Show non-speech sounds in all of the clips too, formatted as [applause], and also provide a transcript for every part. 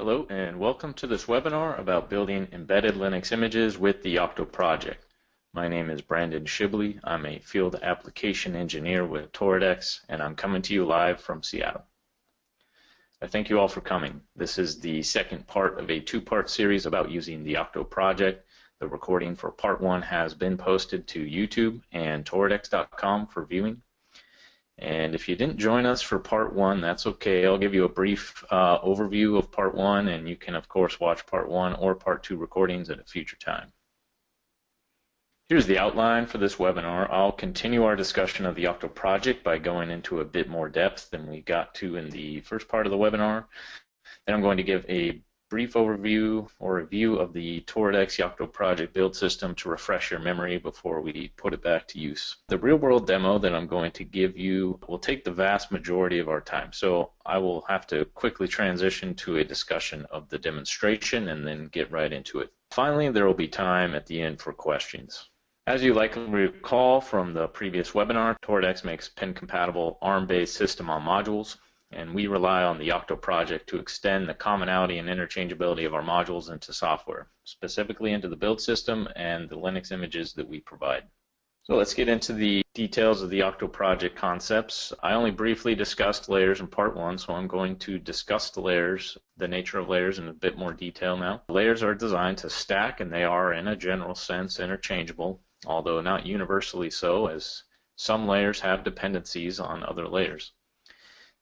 Hello and welcome to this webinar about building embedded Linux images with the Yocto project. My name is Brandon Shibley. I'm a field application engineer with Toradex and I'm coming to you live from Seattle. I thank you all for coming. This is the second part of a two-part series about using the Yocto project. The recording for part one has been posted to YouTube and Toradex.com for viewing. And if you didn't join us for part one, that's okay. I'll give you a brief uh, overview of part one, and you can, of course, watch part one or part two recordings at a future time. Here's the outline for this webinar. I'll continue our discussion of the Yocto project by going into a bit more depth than we got to in the first part of the webinar. Then I'm going to give a brief overview or review of the Toradex Yocto project build system to refresh your memory before we put it back to use. The real world demo that I'm going to give you will take the vast majority of our time, so I will have to quickly transition to a discussion of the demonstration and then get right into it. Finally, there will be time at the end for questions. As you likely recall from the previous webinar, Toradex makes pin-compatible ARM-based system on modules and we rely on the Yocto project to extend the commonality and interchangeability of our modules into software, specifically into the build system and the Linux images that we provide. So let's get into the details of the Yocto project concepts. I only briefly discussed layers in part one, so I'm going to discuss the layers, the nature of layers in a bit more detail now. Layers are designed to stack and they are in a general sense interchangeable, although not universally so as some layers have dependencies on other layers.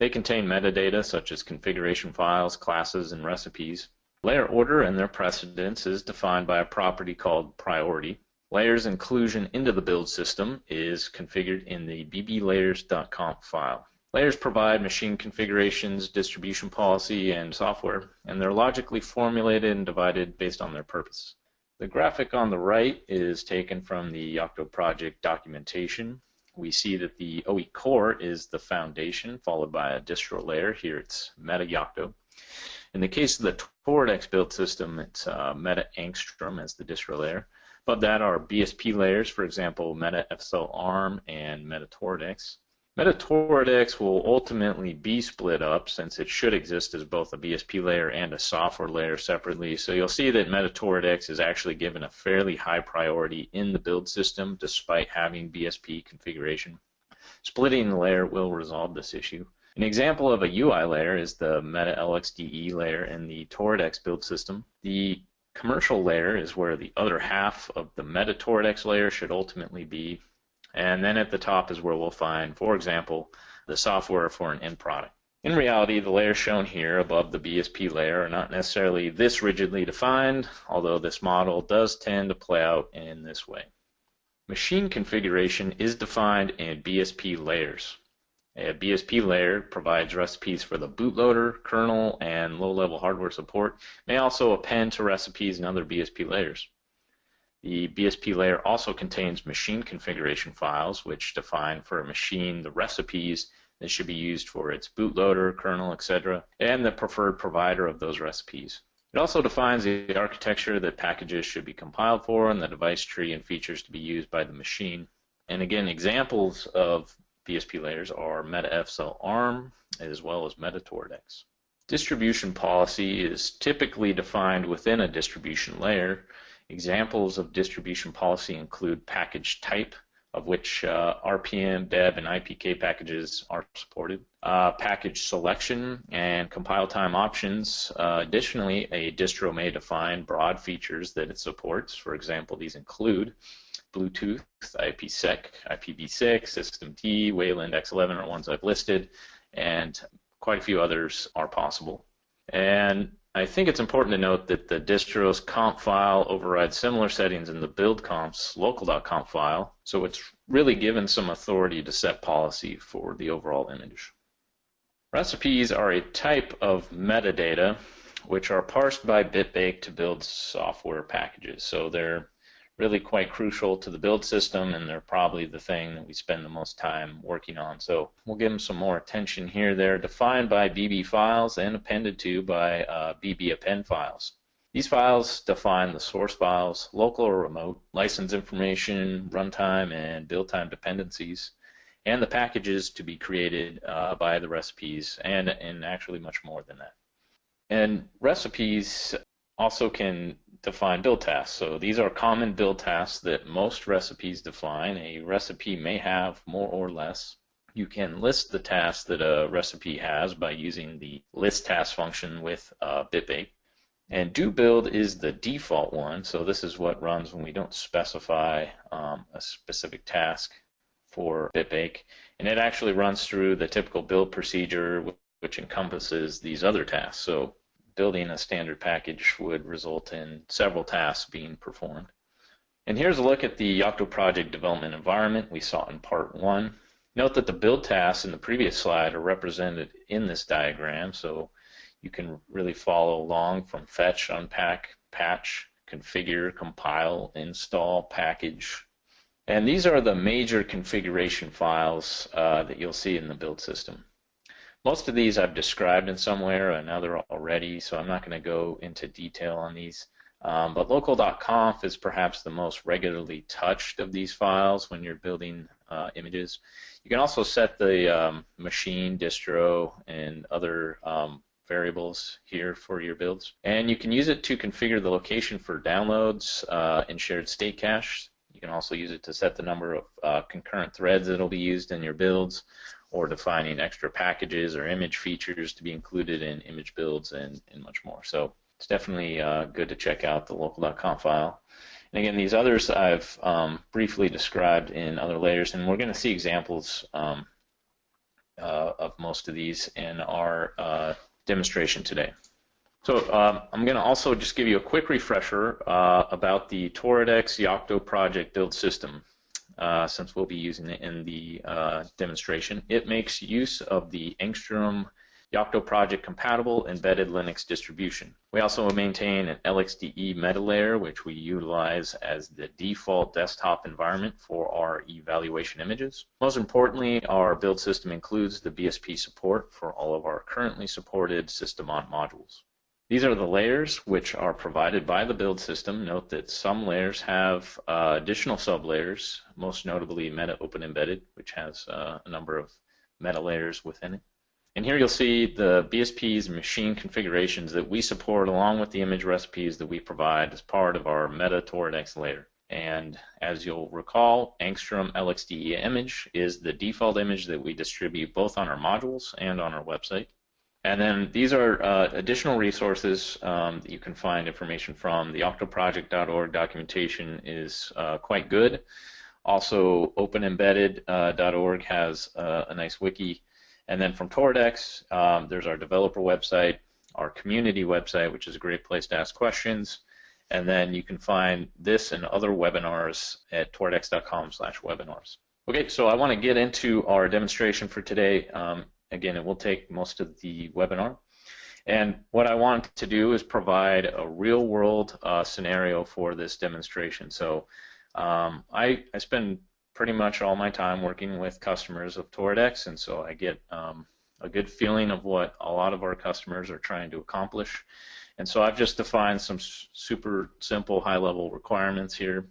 They contain metadata such as configuration files, classes, and recipes. Layer order and their precedence is defined by a property called priority. Layers inclusion into the build system is configured in the bblayers.conf file. Layers provide machine configurations, distribution policy, and software, and they're logically formulated and divided based on their purpose. The graphic on the right is taken from the Yocto project documentation we see that the OE core is the foundation, followed by a distro layer. Here it's Meta Yocto. In the case of the Toradex build system, it's uh, Meta Angstrom as the distro layer. But that are BSP layers, for example, Meta FSL ARM and Meta Toradex. Metatoradex will ultimately be split up since it should exist as both a BSP layer and a software layer separately. So you'll see that Metatoradex is actually given a fairly high priority in the build system despite having BSP configuration. Splitting the layer will resolve this issue. An example of a UI layer is the Meta LXDE layer in the Toradex build system. The commercial layer is where the other half of the Meta Toradex layer should ultimately be and then at the top is where we'll find, for example, the software for an end product. In reality, the layers shown here above the BSP layer are not necessarily this rigidly defined, although this model does tend to play out in this way. Machine configuration is defined in BSP layers. A BSP layer provides recipes for the bootloader, kernel, and low-level hardware support. May also append to recipes in other BSP layers. The BSP layer also contains machine configuration files, which define for a machine the recipes that should be used for its bootloader, kernel, etc., and the preferred provider of those recipes. It also defines the architecture that packages should be compiled for and the device tree and features to be used by the machine. And again, examples of BSP layers are MetaFSL ARM as well as MetaToradex. Distribution policy is typically defined within a distribution layer Examples of distribution policy include package type, of which uh, RPM, deb, and IPK packages are supported. Uh, package selection and compile time options. Uh, additionally, a distro may define broad features that it supports. For example, these include Bluetooth, IPsec, IPv6, SystemD, Wayland, X11 are ones I've listed, and quite a few others are possible. And I think it's important to note that the distro's conf file overrides similar settings in the build conf's local.conf file, so it's really given some authority to set policy for the overall image. Recipes are a type of metadata which are parsed by BitBake to build software packages. So they're really quite crucial to the build system, and they're probably the thing that we spend the most time working on. So we'll give them some more attention here. They're defined by BB files and appended to by uh, BB append files. These files define the source files, local or remote, license information, runtime, and build time dependencies, and the packages to be created uh, by the recipes, and, and actually much more than that. And recipes also can define build tasks. So these are common build tasks that most recipes define. A recipe may have more or less. You can list the tasks that a recipe has by using the list task function with uh, BitBake. And do build is the default one. So this is what runs when we don't specify um, a specific task for BitBake. And it actually runs through the typical build procedure, which encompasses these other tasks. So building a standard package would result in several tasks being performed. And here's a look at the Yocto project development environment we saw in part one. Note that the build tasks in the previous slide are represented in this diagram, so you can really follow along from fetch, unpack, patch, configure, compile, install, package. And these are the major configuration files uh, that you'll see in the build system. Most of these I've described in some way or another already, so I'm not going to go into detail on these. Um, but local.conf is perhaps the most regularly touched of these files when you're building uh, images. You can also set the um, machine, distro, and other um, variables here for your builds. And you can use it to configure the location for downloads uh, in shared state cache. You can also use it to set the number of uh, concurrent threads that will be used in your builds or defining extra packages or image features to be included in image builds and, and much more. So it's definitely uh, good to check out the local.conf file. And again, these others I've um, briefly described in other layers, and we're going to see examples um, uh, of most of these in our uh, demonstration today. So um, I'm going to also just give you a quick refresher uh, about the Toradex Yocto project build system uh, since we'll be using it in the uh, demonstration. It makes use of the Angstrom Yocto project compatible embedded Linux distribution. We also maintain an LXDE meta layer, which we utilize as the default desktop environment for our evaluation images. Most importantly, our build system includes the BSP support for all of our currently supported system-on modules. These are the layers which are provided by the build system. Note that some layers have uh, additional sublayers, most notably Meta Open Embedded, which has uh, a number of meta layers within it. And here you'll see the BSP's machine configurations that we support along with the image recipes that we provide as part of our Meta Toradex layer. And as you'll recall, Angstrom LXDE image is the default image that we distribute both on our modules and on our website. And then these are uh, additional resources um, that you can find information from. The yoctoproject.org documentation is uh, quite good. Also, openembedded.org uh, has uh, a nice wiki. And then from Toradex, um, there's our developer website, our community website, which is a great place to ask questions. And then you can find this and other webinars at toradex.com slash webinars. Okay, so I want to get into our demonstration for today. Um, Again, it will take most of the webinar. And what I want to do is provide a real world uh, scenario for this demonstration. So um, I, I spend pretty much all my time working with customers of Toradex, and so I get um, a good feeling of what a lot of our customers are trying to accomplish. And so I've just defined some super simple high level requirements here,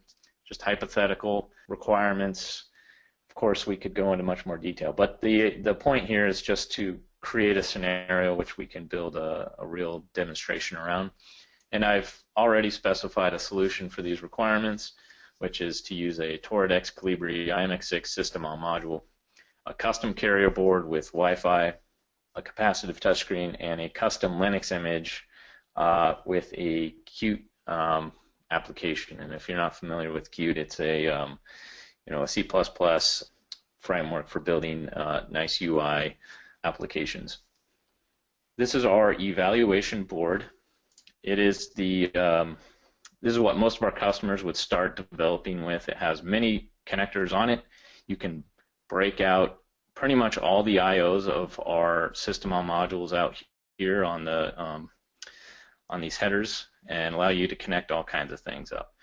just hypothetical requirements course, we could go into much more detail. But the the point here is just to create a scenario which we can build a, a real demonstration around. And I've already specified a solution for these requirements, which is to use a Toradex Colibri IMX6 system on module, a custom carrier board with Wi-Fi, a capacitive touchscreen, and a custom Linux image uh, with a Qt um, application. And if you're not familiar with Qt, it's a um, you know, a C++ framework for building uh, nice UI applications. This is our evaluation board. It is the um, this is what most of our customers would start developing with. It has many connectors on it. You can break out pretty much all the IOs of our system on modules out here on the um, on these headers and allow you to connect all kinds of things up.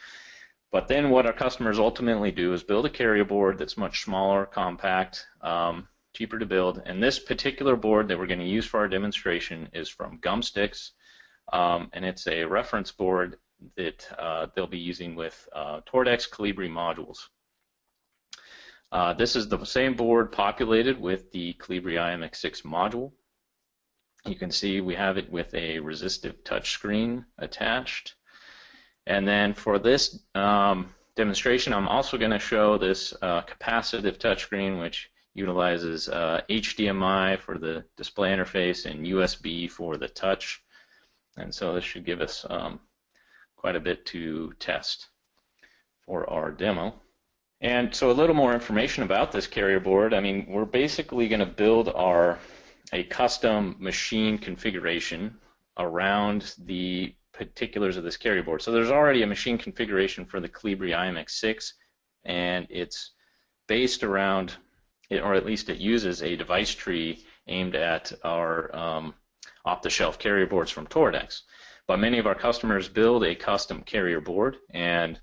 But then what our customers ultimately do is build a carrier board that's much smaller, compact, um, cheaper to build. And this particular board that we're going to use for our demonstration is from Gumstix, um, and it's a reference board that uh, they'll be using with uh, Toradex Colibri modules. Uh, this is the same board populated with the Colibri IMX6 module. You can see we have it with a resistive touchscreen attached. And then for this um, demonstration, I'm also going to show this uh, capacitive touchscreen, which utilizes uh, HDMI for the display interface and USB for the touch. And so this should give us um, quite a bit to test for our demo. And so a little more information about this carrier board. I mean, we're basically going to build our a custom machine configuration around the particulars of this carrier board. So there's already a machine configuration for the Colibri IMX6, and it's based around, or at least it uses a device tree aimed at our um, off-the-shelf carrier boards from Toradex. But many of our customers build a custom carrier board, and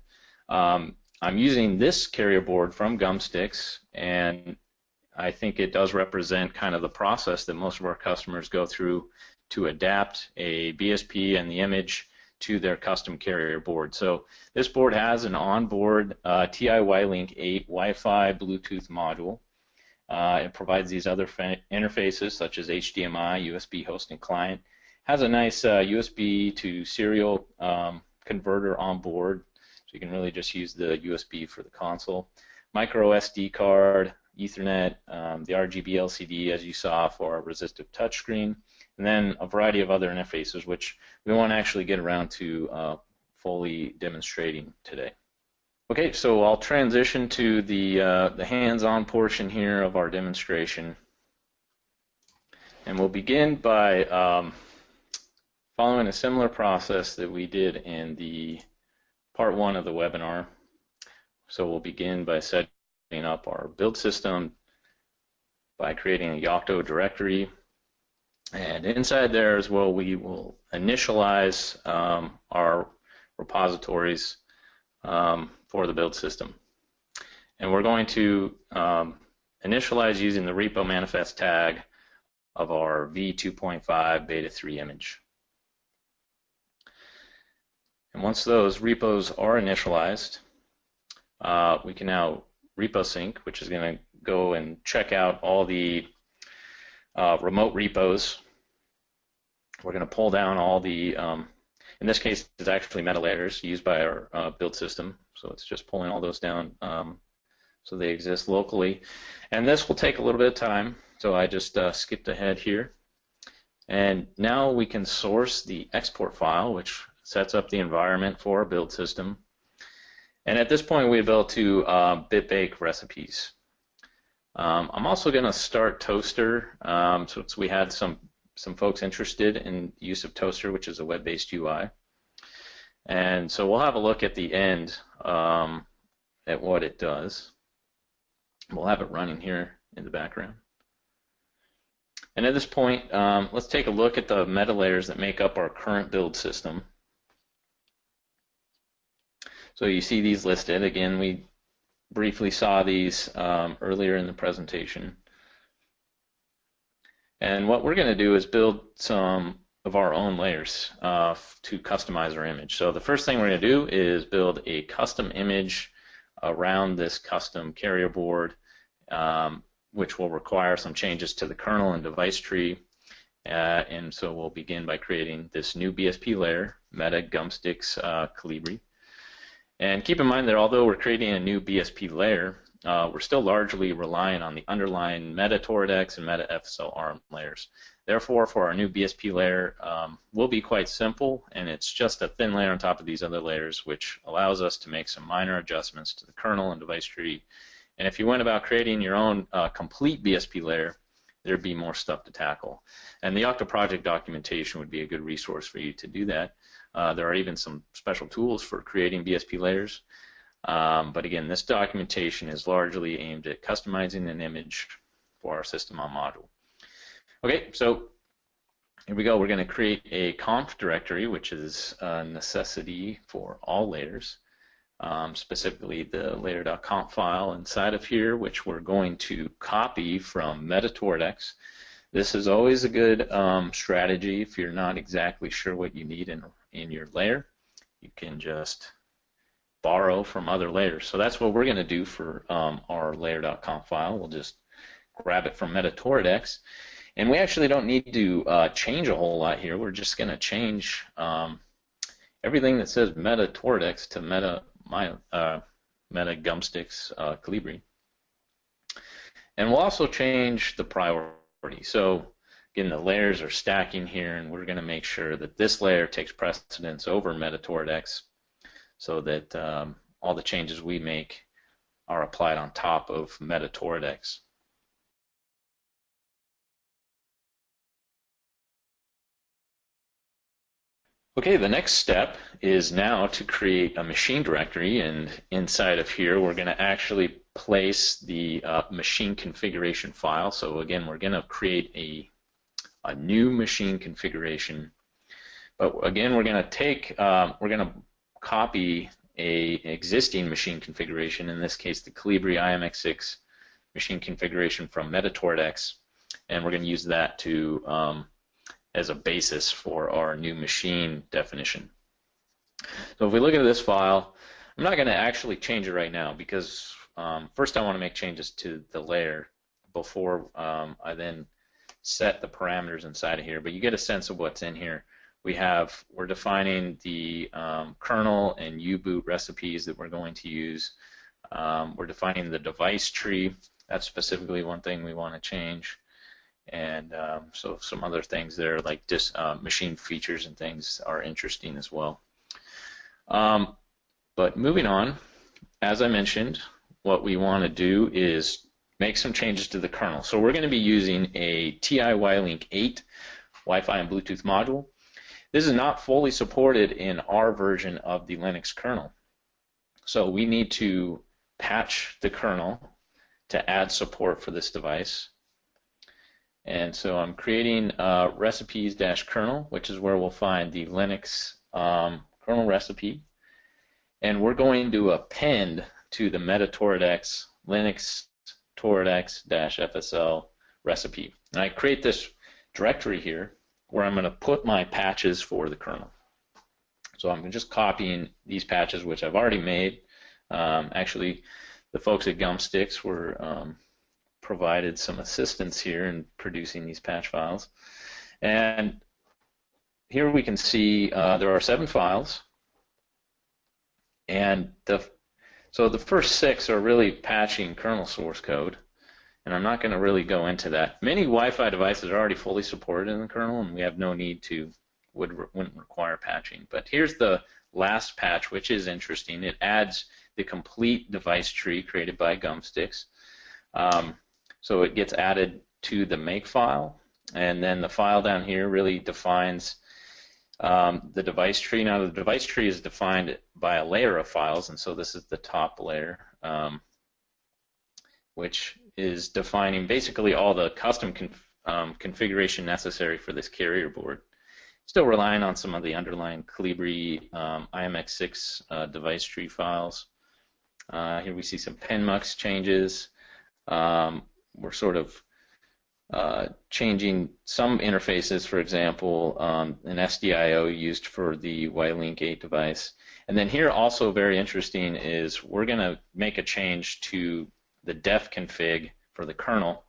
um, I'm using this carrier board from Gumstix, and I think it does represent kind of the process that most of our customers go through to adapt a BSP and the image to their custom carrier board. So this board has an onboard uh, TI WiLink 8 Wi-Fi Bluetooth module. Uh, it provides these other interfaces such as HDMI, USB host and client. Has a nice uh, USB to serial um, converter on board, so you can really just use the USB for the console. Micro SD card, Ethernet, um, the RGB LCD as you saw for a resistive touchscreen, and then a variety of other interfaces which we won't actually get around to uh, fully demonstrating today. Okay, so I'll transition to the, uh, the hands-on portion here of our demonstration. And we'll begin by um, following a similar process that we did in the part one of the webinar. So we'll begin by setting up our build system by creating a Yocto directory. And inside there as well, we will initialize um, our repositories um, for the build system. And we're going to um, initialize using the repo manifest tag of our v2.5 beta 3 image. And once those repos are initialized, uh, we can now repo sync, which is going to go and check out all the uh, remote repos. We're going to pull down all the, um, in this case, it's actually meta layers used by our uh, build system. So it's just pulling all those down um, so they exist locally. And this will take a little bit of time, so I just uh, skipped ahead here. And now we can source the export file, which sets up the environment for our build system. And at this point, we've built to uh, BitBake recipes. Um, I'm also going to start Toaster Um, so we had some some folks interested in use of Toaster, which is a web-based UI. And so we'll have a look at the end um, at what it does. We'll have it running here in the background. And at this point, um, let's take a look at the meta layers that make up our current build system. So you see these listed. Again, we briefly saw these um, earlier in the presentation. And what we're going to do is build some of our own layers uh, to customize our image. So the first thing we're going to do is build a custom image around this custom carrier board, um, which will require some changes to the kernel and device tree. Uh, and so we'll begin by creating this new BSP layer, Meta Gumstix uh, Colibri. And keep in mind that although we're creating a new BSP layer, uh, we're still largely relying on the underlying Meta Toradex and Meta FSL ARM layers. Therefore, for our new BSP layer, um, will be quite simple, and it's just a thin layer on top of these other layers, which allows us to make some minor adjustments to the kernel and device tree. And if you went about creating your own uh, complete BSP layer, there'd be more stuff to tackle. And the Yocto project documentation would be a good resource for you to do that. Uh, there are even some special tools for creating BSP layers. Um, but again, this documentation is largely aimed at customizing an image for our system on module. Okay, so here we go. We're going to create a conf directory, which is a necessity for all layers, um, specifically the layer.conf file inside of here, which we're going to copy from MetaToradex. This is always a good um, strategy if you're not exactly sure what you need in in your layer, you can just borrow from other layers. So that's what we're going to do for um, our layer.conf file. We'll just grab it from MetaToradex. And we actually don't need to uh, change a whole lot here. We're just going to change um, everything that says Meta Toradex to Meta my, uh, Meta Gumstix uh, Colibri. And we'll also change the priority. So again, the layers are stacking here, and we're going to make sure that this layer takes precedence over Meta Toradex so that um, all the changes we make are applied on top of Meta Toradex. Okay, the next step is now to create a machine directory, and inside of here we're going to actually place the uh, machine configuration file. So again, we're going to create a, a new machine configuration. But again, we're going to take, uh, we're going to copy a existing machine configuration, in this case the Colibri IMX6 machine configuration from MetaToradex, and we're going to use that to um, as a basis for our new machine definition. So if we look at this file, I'm not going to actually change it right now because um, first I want to make changes to the layer before um, I then set the parameters inside of here. But you get a sense of what's in here. We have, we're defining the um, kernel and U-boot recipes that we're going to use. Um, we're defining the device tree. That's specifically one thing we want to change and um, so some other things there like dis, uh, machine features and things are interesting as well. Um, but moving on, as I mentioned, what we want to do is make some changes to the kernel. So we're going to be using a TI-WiLink 8 Wi-Fi and Bluetooth module. This is not fully supported in our version of the Linux kernel. So we need to patch the kernel to add support for this device. And so I'm creating uh, recipes-kernel, which is where we'll find the Linux um, kernel recipe. And we're going to append to the MetaToradex Linux Toradex-FSL recipe. And I create this directory here where I'm going to put my patches for the kernel. So I'm just copying these patches, which I've already made. Um, actually, the folks at Gumstix were um, provided some assistance here in producing these patch files. And here we can see uh, there are seven files. And the so the first six are really patching kernel source code. And I'm not going to really go into that. Many Wi-Fi devices are already fully supported in the kernel, and we have no need to, would, wouldn't require patching. But here's the last patch, which is interesting. It adds the complete device tree created by Gumstix. Um, so it gets added to the make file, and then the file down here really defines um, the device tree. Now the device tree is defined by a layer of files, and so this is the top layer, um, which is defining basically all the custom conf um, configuration necessary for this carrier board. Still relying on some of the underlying Colibri um, IMX6 uh, device tree files. Uh, here we see some pinmux changes. Um, we're sort of uh, changing some interfaces, for example, um, an SDIO used for the WiLink 8 device. And then here also very interesting is we're going to make a change to the def config for the kernel.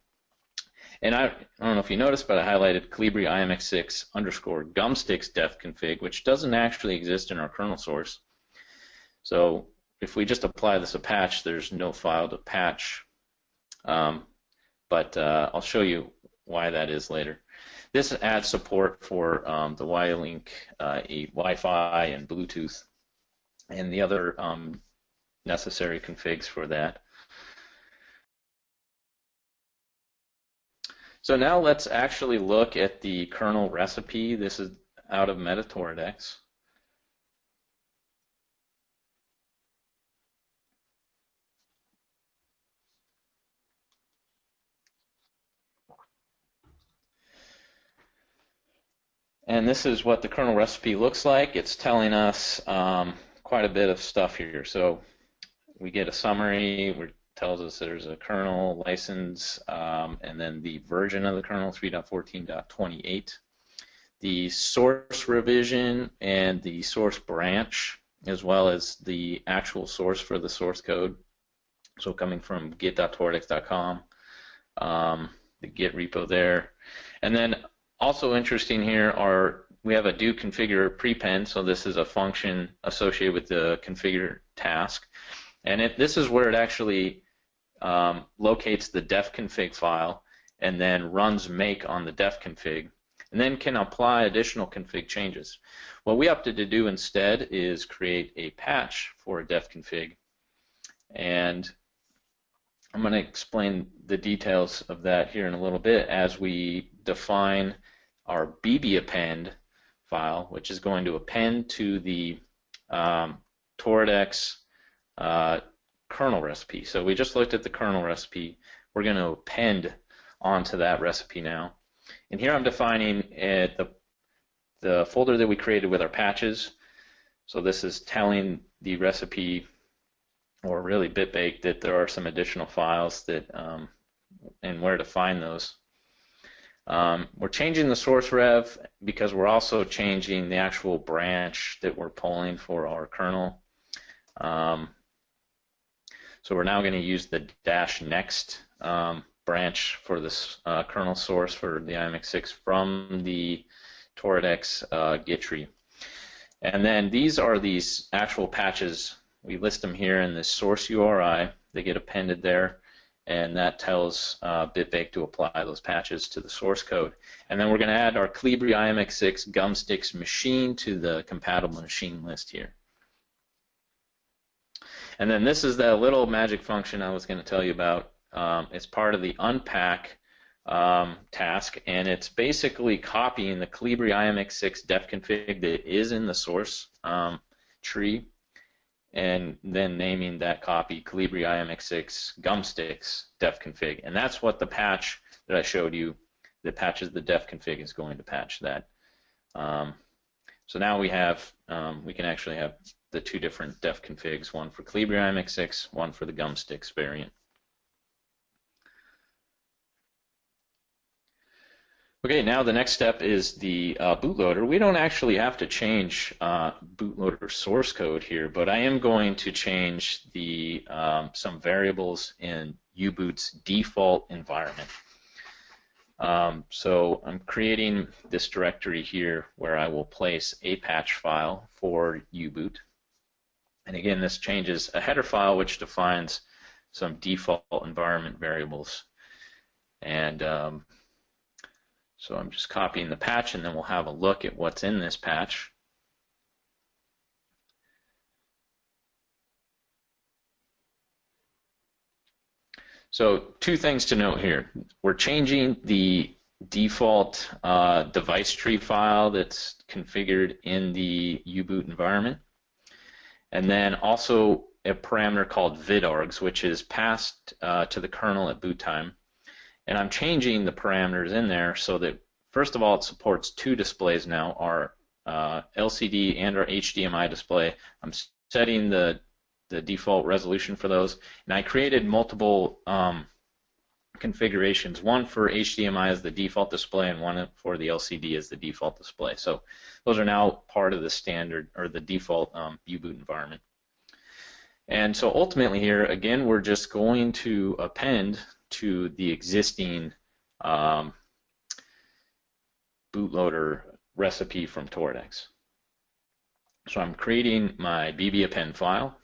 And I, I don't know if you noticed, but I highlighted Colibri IMX6 underscore gumstix def config, which doesn't actually exist in our kernel source. So if we just apply this a patch, there's no file to patch. Um, but uh, I'll show you why that is later. This adds support for um, the WiLink uh, Wi-Fi and Bluetooth and the other um, necessary configs for that. So now let's actually look at the kernel recipe. This is out of MetaToradex. And this is what the kernel recipe looks like. It's telling us um, quite a bit of stuff here. So we get a summary, which tells us there's a kernel license, um, and then the version of the kernel, 3.14.28. The source revision and the source branch, as well as the actual source for the source code. So coming from git.toradex.com. Um, the Git repo there. And then also interesting here are we have a do configure prepend, so this is a function associated with the configure task. And it, this is where it actually um, locates the defconfig file and then runs make on the defconfig and then can apply additional config changes. What we opted to do instead is create a patch for a defconfig and I'm going to explain the details of that here in a little bit as we define our bb append file, which is going to append to the um, Toradex uh, kernel recipe. So we just looked at the kernel recipe. We're going to append onto that recipe now. And here I'm defining uh, the, the folder that we created with our patches. So this is telling the recipe, or really BitBake, that there are some additional files that um, and where to find those. Um, we're changing the source rev because we're also changing the actual branch that we're pulling for our kernel. Um, so we're now going to use the dash next um, branch for this uh, kernel source for the IMX6 from the Toradex uh, Git tree. And then these are these actual patches. We list them here in the source URI. They get appended there, and that tells uh, BitBake to apply those patches to the source code. And then we're going to add our Colibri IMX6 Gumstix machine to the compatible machine list here. And then this is that little magic function I was going to tell you about um, it's part of the unpack um, task, and it's basically copying the Colibri IMX6 def config that is in the source um, tree, and then naming that copy Colibri IMX6 Gumstix def config, and that's what the patch that I showed you that patches the def config is going to patch that. Um, so now we have um, we can actually have the two different def configs, one for Colibri IMX6, one for the Gumstix variant. Okay, now the next step is the uh, bootloader. We don't actually have to change uh, bootloader source code here, but I am going to change the um, some variables in U-Boot's default environment. Um, so I'm creating this directory here where I will place a patch file for U-Boot. And again, this changes a header file which defines some default environment variables. And um, so I'm just copying the patch and then we'll have a look at what's in this patch. So two things to note here. We're changing the default uh, device tree file that's configured in the U-Boot environment. And then also a parameter called vidargs, which is passed uh, to the kernel at boot time. And I'm changing the parameters in there so that, first of all, it supports two displays now, our uh, LCD and our HDMI display. I'm setting the, the default resolution for those. And I created multiple um, configurations, one for HDMI as the default display and one for the LCD as the default display. So those are now part of the standard or the default um, U-Boot environment. And so ultimately here, again, we're just going to append to the existing um, bootloader recipe from Toradex. So I'm creating my bb append file.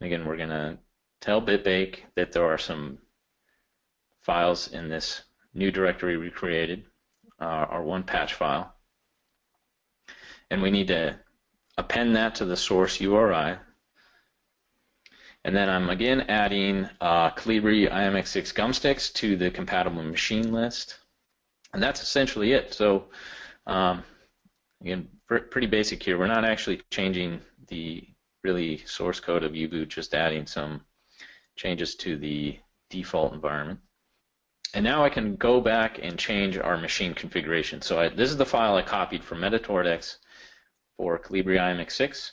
Again, we're going to tell BitBake that there are some files in this new directory we created, uh, our one patch file. And we need to append that to the source URI and then I'm again adding uh, Colibri IMX6 Gumstix to the compatible machine list. And that's essentially it. So um, again, pretty basic here. We're not actually changing the really source code of U-Boot, just adding some changes to the default environment. And now I can go back and change our machine configuration. So I, this is the file I copied from MetaToradex for Colibri IMX6.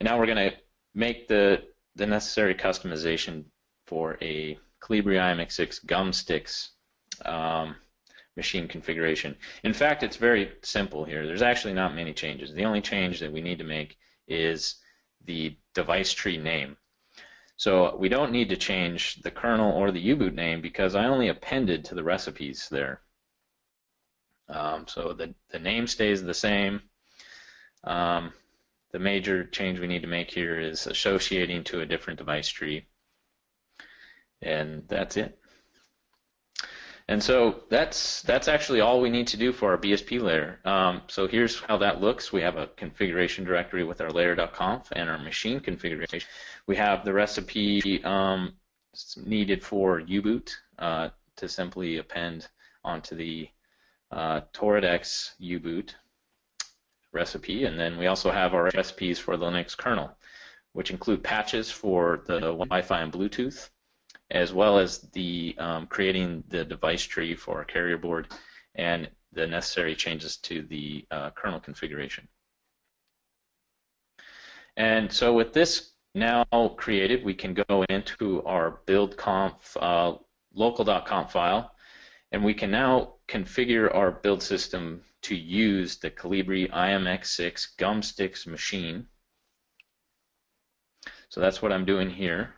And now we're going to make the the necessary customization for a Colibri IMX6 Gumstix um, machine configuration. In fact, it's very simple here. There's actually not many changes. The only change that we need to make is the device tree name. So we don't need to change the kernel or the U-boot name because I only appended to the recipes there. Um, so the, the name stays the same. Um, the major change we need to make here is associating to a different device tree. And that's it. And so that's that's actually all we need to do for our BSP layer. Um, so here's how that looks. We have a configuration directory with our layer.conf and our machine configuration. We have the recipe um, needed for U-boot uh, to simply append onto the uh, Toradex U-boot recipe, and then we also have our recipes for the Linux kernel, which include patches for the Wi-Fi and Bluetooth, as well as the um, creating the device tree for our carrier board and the necessary changes to the uh, kernel configuration. And so with this now created, we can go into our build.conf uh, local.conf file, and we can now configure our build system to use the Colibri IMX6 Gumstix machine. So that's what I'm doing here.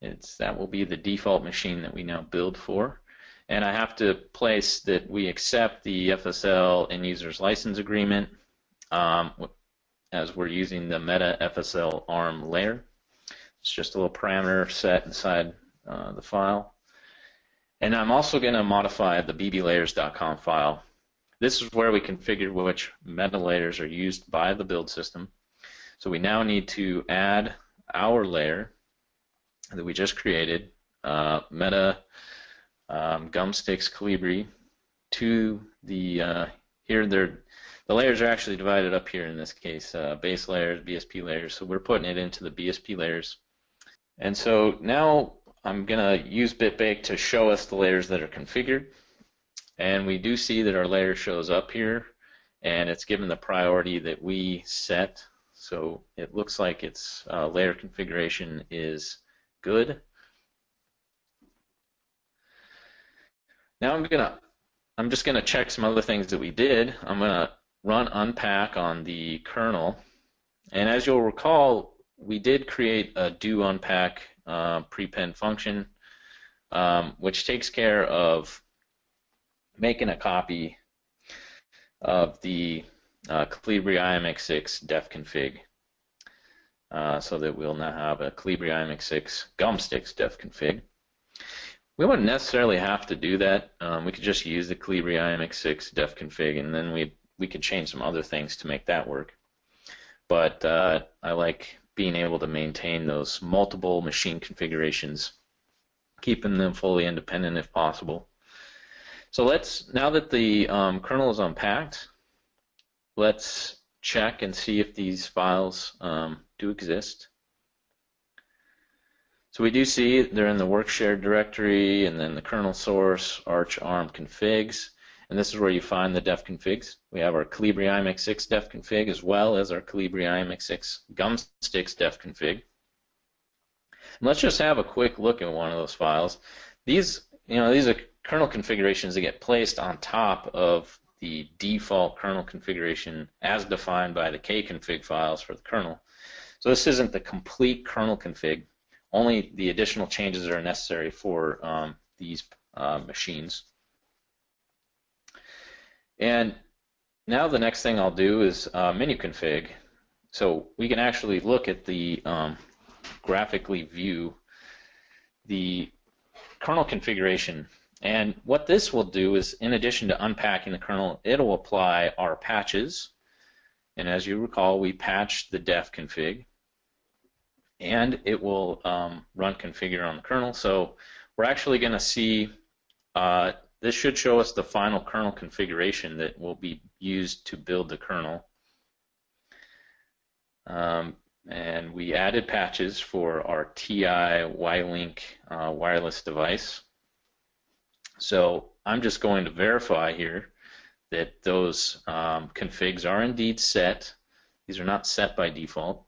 It's that will be the default machine that we now build for. And I have to place that we accept the FSL end users license agreement um, as we're using the Meta FSL ARM layer. It's just a little parameter set inside uh, the file. And I'm also going to modify the bblayers.conf file. This is where we configure which meta layers are used by the build system. So we now need to add our layer that we just created, uh, meta um, gumstix colibri, to the uh, here they're the layers are actually divided up here in this case, uh, base layers, BSP layers. So we're putting it into the BSP layers. And so now I'm going to use BitBake to show us the layers that are configured. And we do see that our layer shows up here, and it's given the priority that we set. So it looks like its uh, layer configuration is good. Now I'm gonna, I'm just gonna check some other things that we did. I'm gonna run unpack on the kernel, and as you'll recall, we did create a do unpack uh, prepend function, um, which takes care of making a copy of the uh, Colibri IMX6 def config. Uh, so that we'll now have a Colibri IMX6 Gumstix def config. We wouldn't necessarily have to do that. Um, we could just use the Colibri IMX6 def config, and then we we could change some other things to make that work. But uh, I like being able to maintain those multiple machine configurations, keeping them fully independent if possible. So let's, now that the um, kernel is unpacked, let's check and see if these files um, do exist. So we do see they're in the work shared directory and then the kernel source, arch arm configs. And this is where you find the def configs. We have our Colibri IMX6 def config as well as our Colibri IMX6 Gumstix def config. And let's just have a quick look at one of those files. These, you know, these are kernel configurations that get placed on top of the default kernel configuration as defined by the kconfig files for the kernel. So this isn't the complete kernel config, only the additional changes that are necessary for um, these uh, machines. And now the next thing I'll do is uh, menu config. So we can actually look at the um, graphically view the kernel configuration. And what this will do is, in addition to unpacking the kernel, it'll apply our patches. And as you recall, we patched the def config. And it will um, run configure on the kernel. So we're actually going to see uh, this should show us the final kernel configuration that will be used to build the kernel. Um, and we added patches for our TI WiLink uh, wireless device. So I'm just going to verify here that those um, configs are indeed set. These are not set by default.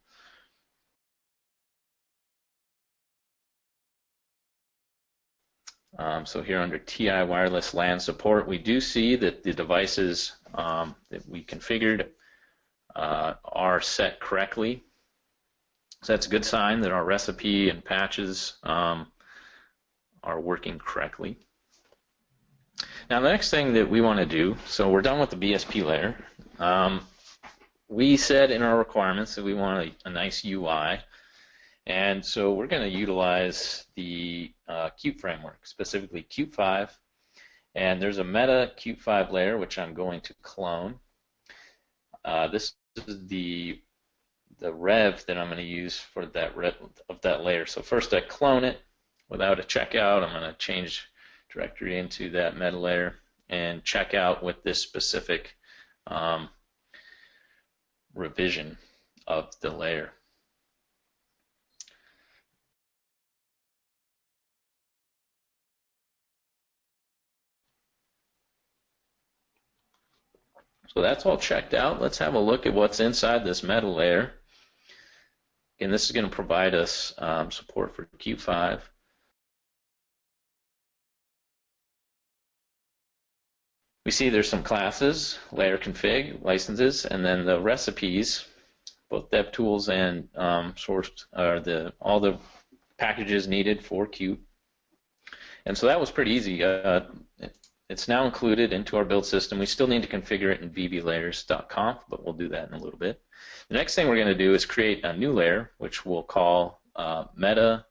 Um, so here under TI wireless LAN support, we do see that the devices um, that we configured uh, are set correctly. So that's a good sign that our recipe and patches um, are working correctly. Now the next thing that we want to do, so we're done with the BSP layer. Um, we said in our requirements that we want a, a nice UI, and so we're going to utilize the uh, framework, specifically Qt 5, and there's a meta Qt 5 layer which I'm going to clone. Uh, this is the the rev that I'm going to use for that rev of that layer. So first I clone it without a checkout. I'm going to change directory into that meta layer and check out with this specific um, revision of the layer. So that's all checked out. Let's have a look at what's inside this meta layer. And this is going to provide us um, support for Qt5. We see there's some classes, layer config, licenses, and then the recipes, both DevTools and um, source are the all the packages needed for Qt. And so that was pretty easy. Uh, it's now included into our build system. We still need to configure it in bblayers.conf, but we'll do that in a little bit. The next thing we're going to do is create a new layer, which we'll call uh, meta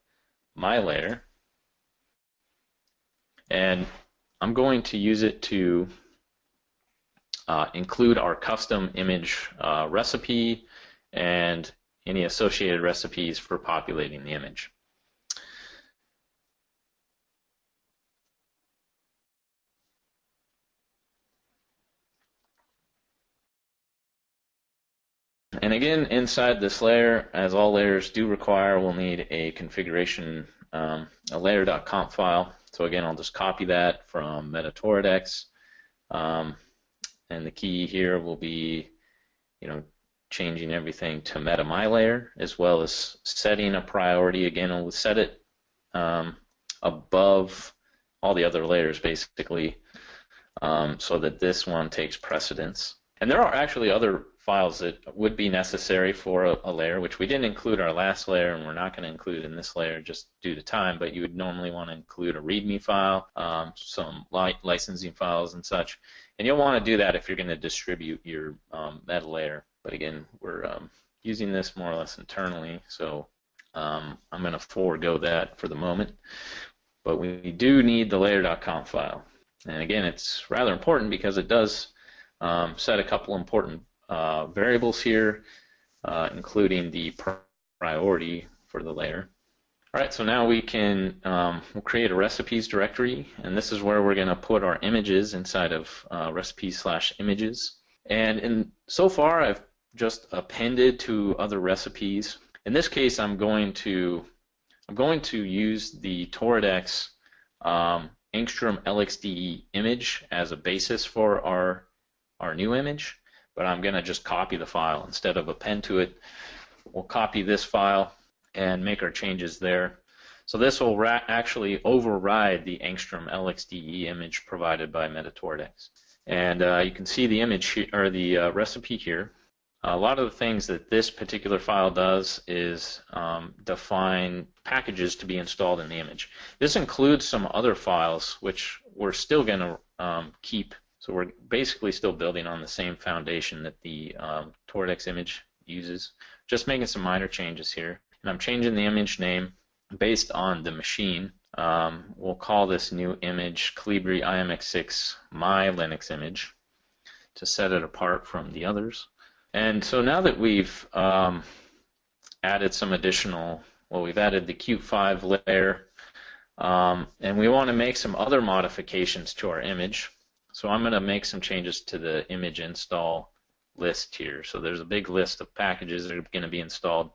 my layer. And I'm going to use it to uh, include our custom image uh, recipe and any associated recipes for populating the image. And again, inside this layer, as all layers do require, we'll need a configuration, um, a layer.conf file. So again, I'll just copy that from MetaToradex. Um, and the key here will be, you know, changing everything to meta my layer, as well as setting a priority. Again, we'll set it um, above all the other layers, basically, um, so that this one takes precedence. And there are actually other files that would be necessary for a, a, layer, which we didn't include our last layer, and we're not going to include in this layer just due to time, but you would normally want to include a README file, um, some li licensing files and such. And you'll want to do that if you're going to distribute your um, meta layer. But again, we're um, using this more or less internally, so um, I'm going to forego that for the moment. But we do need the layer.conf file. And again, it's rather important because it does um, set a couple important uh, variables here, uh, including the priority for the layer. All right, so now we can um, we'll create a recipes directory, and this is where we're going to put our images inside of uh, recipes slash images. And in, so far, I've just appended to other recipes. In this case, I'm going to I'm going to use the Toradex um, Angstrom LXDE image as a basis for our our new image but I'm going to just copy the file instead of append to it. We'll copy this file and make our changes there. So this will actually override the Angstrom LXDE image provided by MetaToradex. And uh, you can see the image or the uh, recipe here. A lot of the things that this particular file does is um, define packages to be installed in the image. This includes some other files which we're still going to um, keep so we're basically still building on the same foundation that the um, Toradex image uses, just making some minor changes here. And I'm changing the image name based on the machine. Um, we'll call this new image Colibri IMX6 My Linux image to set it apart from the others. And so now that we've um, added some additional, well, we've added the Qt5 layer, um, and we want to make some other modifications to our image. So I'm going to make some changes to the image install list here. So there's a big list of packages that are going to be installed.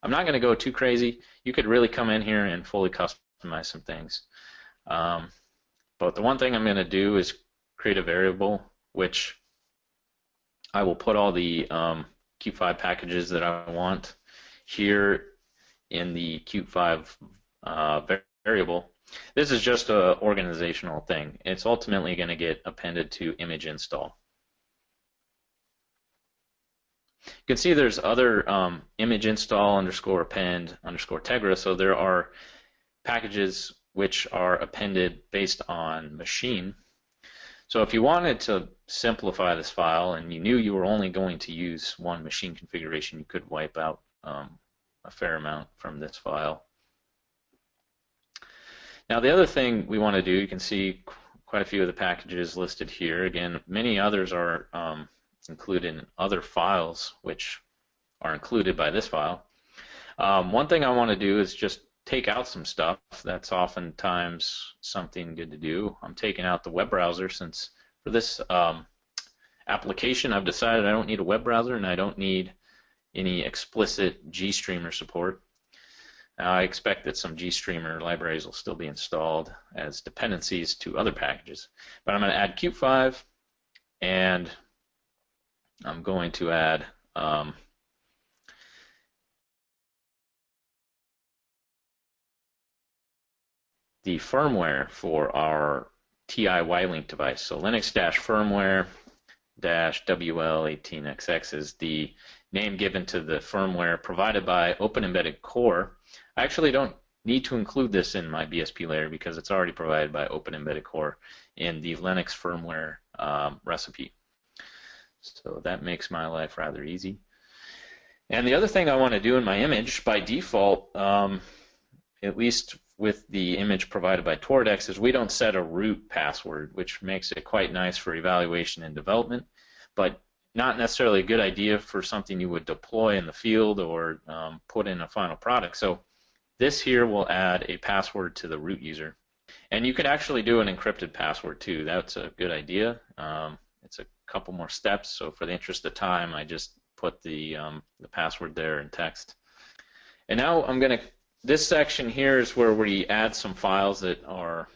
I'm not going to go too crazy. You could really come in here and fully customize some things. Um, but the one thing I'm going to do is create a variable which I will put all the um, Qt5 packages that I want here in the Qt5 uh, variable this is just an organizational thing. It's ultimately going to get appended to image install. You can see there's other um, image install underscore append underscore tegra, so there are packages which are appended based on machine. So if you wanted to simplify this file and you knew you were only going to use one machine configuration, you could wipe out um, a fair amount from this file. Now the other thing we want to do, you can see quite a few of the packages listed here. Again, many others are um, included in other files which are included by this file. Um, one thing I want to do is just take out some stuff. That's oftentimes something good to do. I'm taking out the web browser since for this um, application I've decided I don't need a web browser and I don't need any explicit GStreamer support. I expect that some GStreamer libraries will still be installed as dependencies to other packages. But I'm going to add Qt5 and I'm going to add um, the firmware for our TI WiLink device. So Linux-firmware WL18XX is the name given to the firmware provided by Open Embedded Core. I actually don't need to include this in my BSP layer because it's already provided by Open Embedded Core in the Linux firmware um, recipe. So that makes my life rather easy. And the other thing I want to do in my image, by default, um, at least with the image provided by Toradex, is we don't set a root password, which makes it quite nice for evaluation and development, but not necessarily a good idea for something you would deploy in the field or um, put in a final product. So this here will add a password to the root user. And you could actually do an encrypted password too. That's a good idea. Um, it's a couple more steps. So for the interest of time, I just put the, um, the password there in text. And now I'm going to, this section here is where we add some files that are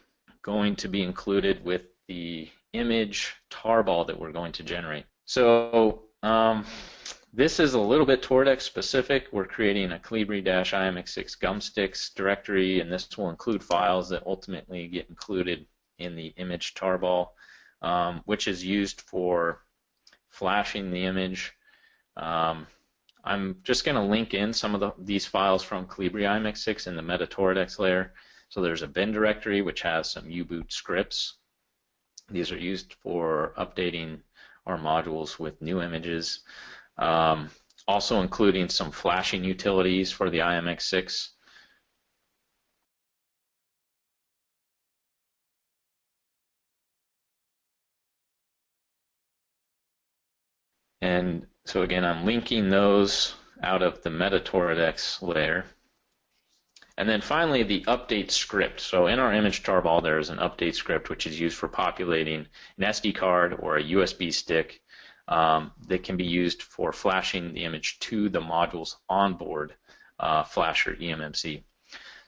going to be included with the image tarball that we're going to generate. So um, this is a little bit Toradex specific. We're creating a Colibri-IMX6 Gumstix directory, and this will include files that ultimately get included in the image tarball um, which is used for flashing the image. Um, I'm just going to link in some of the, these files from Colibri IMX6 in the MetaToradex layer. So there's a bin directory which has some U-boot scripts. These are used for updating our modules with new images. Um, also including some flashing utilities for the IMX6. And so again, I'm linking those out of the MetaToradex layer. And then finally, the update script. So in our image tarball, there is an update script which is used for populating an SD card or a USB stick um, that can be used for flashing the image to the module's onboard uh, flasher eMMC.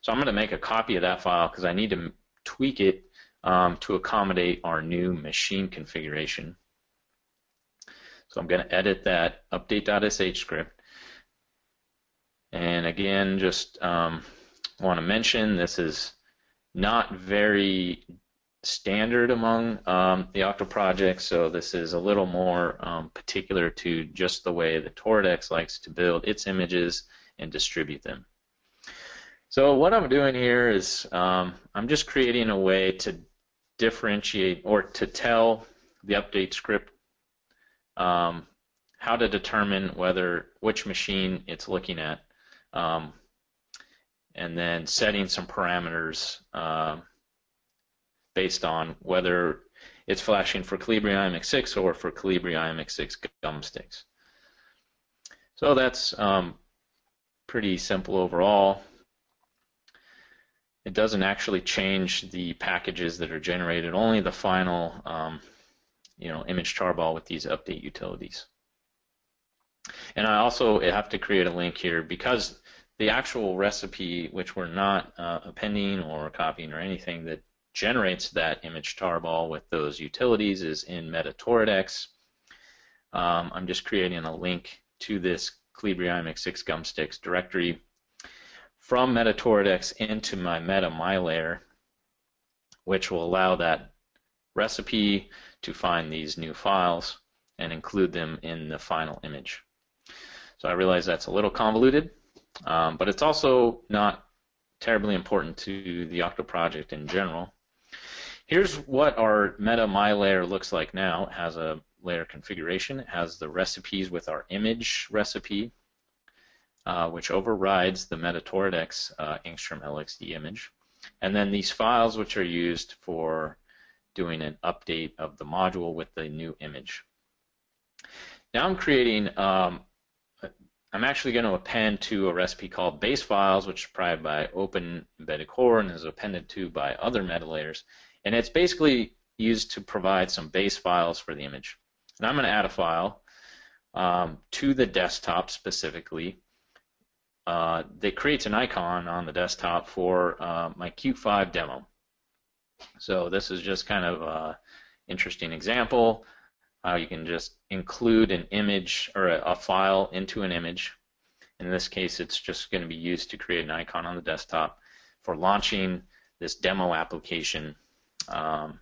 So I'm going to make a copy of that file because I need to tweak it um, to accommodate our new machine configuration. So I'm going to edit that update.sh script. And again, just um, want to mention this is not very standard among um, the Yocto projects, so this is a little more um, particular to just the way the Toradex likes to build its images and distribute them. So what I'm doing here is um, I'm just creating a way to differentiate or to tell the update script um, how to determine whether which machine it's looking at, um, and then setting some parameters uh, based on whether it's flashing for Colibri IMX6 or for Colibri IMX6 Gumstix. So that's um, pretty simple overall. It doesn't actually change the packages that are generated, only the final um, you know, image tarball with these update utilities. And I also have to create a link here because the actual recipe, which we're not uh, appending or copying or anything that generates that image tarball with those utilities is in MetaToradex. Um, I'm just creating a link to this Colibri IMX6 Gumstix directory from MetaToradex into my Meta My layer, which will allow that recipe to find these new files and include them in the final image. So I realize that's a little convoluted, um, but it's also not terribly important to the Yocto project in general. Here's what our meta my layer looks like now. It has a layer configuration. It has the recipes with our image recipe, uh, which overrides the meta Toradex uh, LXDE image. And then these files which are used for doing an update of the module with the new image. Now I'm creating, um, I'm actually going to append to a recipe called base files, which is provided by Open Embedded Core and is appended to by other meta layers. And it's basically used to provide some base files for the image. And I'm going to add a file um, to the desktop specifically uh, that creates an icon on the desktop for uh, my Qt5 demo. So this is just kind of an interesting example how you can just include an image or a, a file into an image. In this case, it's just going to be used to create an icon on the desktop for launching this demo application, um,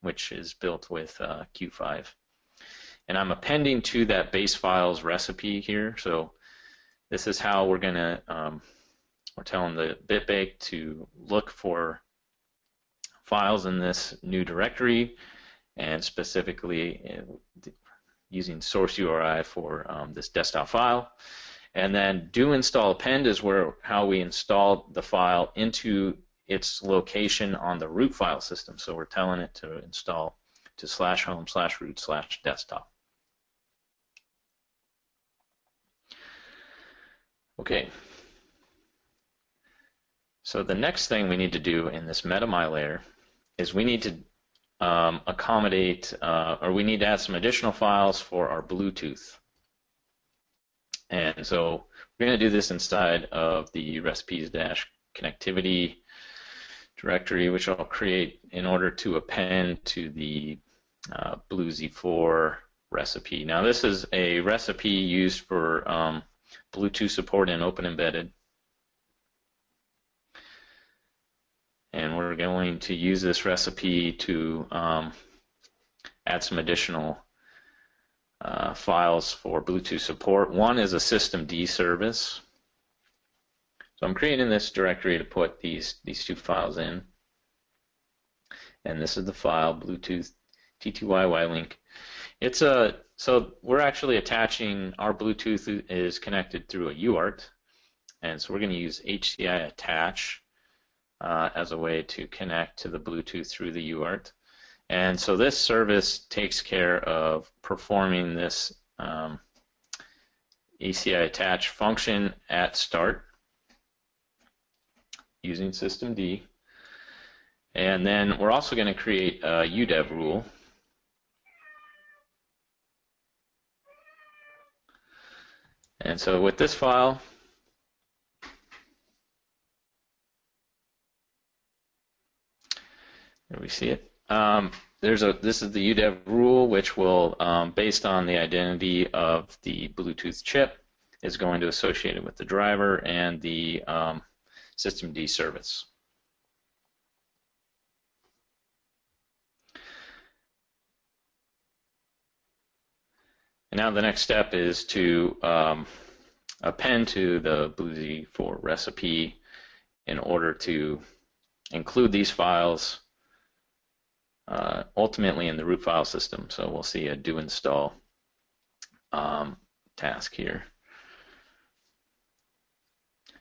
which is built with uh, Qt5. And I'm appending to that base files recipe here. So this is how we're going to, um, we're telling the BitBake to look for files in this new directory and specifically uh, using source URI for um, this desktop file. And then do install append is where how we install the file into its location on the root file system. So we're telling it to install to slash home slash root slash desktop. Okay. So the next thing we need to do in this MetaMy layer is we need to um, accommodate, uh, or we need to add some additional files for our Bluetooth. And so we're going to do this inside of the recipes dash connectivity directory, which I'll create in order to append to the uh, BlueZ4 recipe. Now this is a recipe used for um, Bluetooth support in Open Embedded. and we're going to use this recipe to um, add some additional uh, files for Bluetooth support. One is a systemd service. So I'm creating this directory to put these, these two files in. And this is the file, Bluetooth T2YY link. It's a so we're actually attaching our Bluetooth is connected through a UART, and so we're going to use HCI attach uh, as a way to connect to the Bluetooth through the UART. And so this service takes care of performing this um, HCI attach function at start using systemd. And then we're also going to create a UDEV rule. And so with this file, There we see it. Um, there's a this is the UDEV rule, which will, um, based on the identity of the Bluetooth chip, is going to associate it with the driver and the um, systemd service. And now the next step is to um, append to the BlueZ4 recipe in order to include these files uh, ultimately in the root file system. So we'll see a do install um, task here.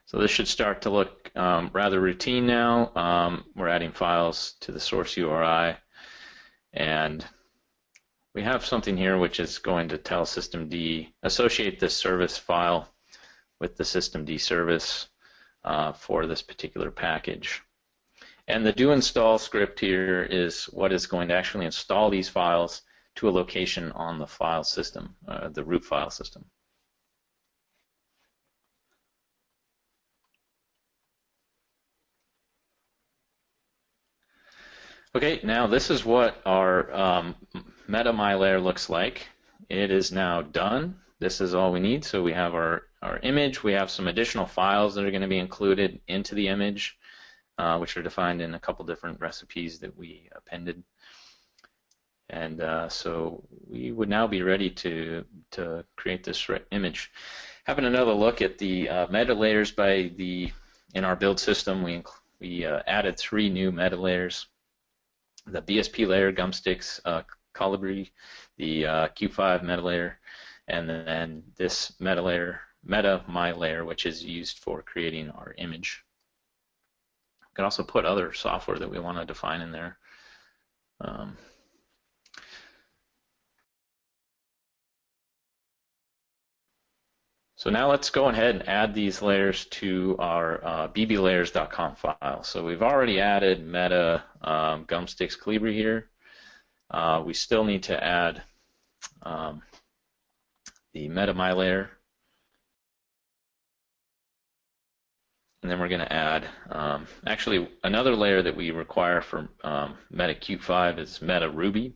So this should start to look um, rather routine now. Um, we're adding files to the source URI and we have something here which is going to tell systemd associate this service file with the systemd service uh, for this particular package. And the do install script here is what is going to actually install these files to a location on the file system, uh, the root file system. Okay, now this is what our um, MetaMy layer looks like. It is now done. This is all we need. So we have our, our image. We have some additional files that are going to be included into the image uh, which are defined in a couple different recipes that we appended. And uh, so we would now be ready to, to create this image. having another look at the uh, meta layers by the in our build system, we we uh, added three new meta layers: the BSP layer, Gumstix, uh, Colibri, the uh, Qt5 meta layer, and then this meta layer, meta my layer, which is used for creating our image. We can also put other software that we want to define in there. Um, So now let's go ahead and add these layers to our uh, bblayers.conf file. So we've already added meta um, gumstix Colibri here. Uh, we still need to add um, the meta my layer. And then we're going to add, um, actually another layer that we require for um, Meta Qt5 is Meta Ruby.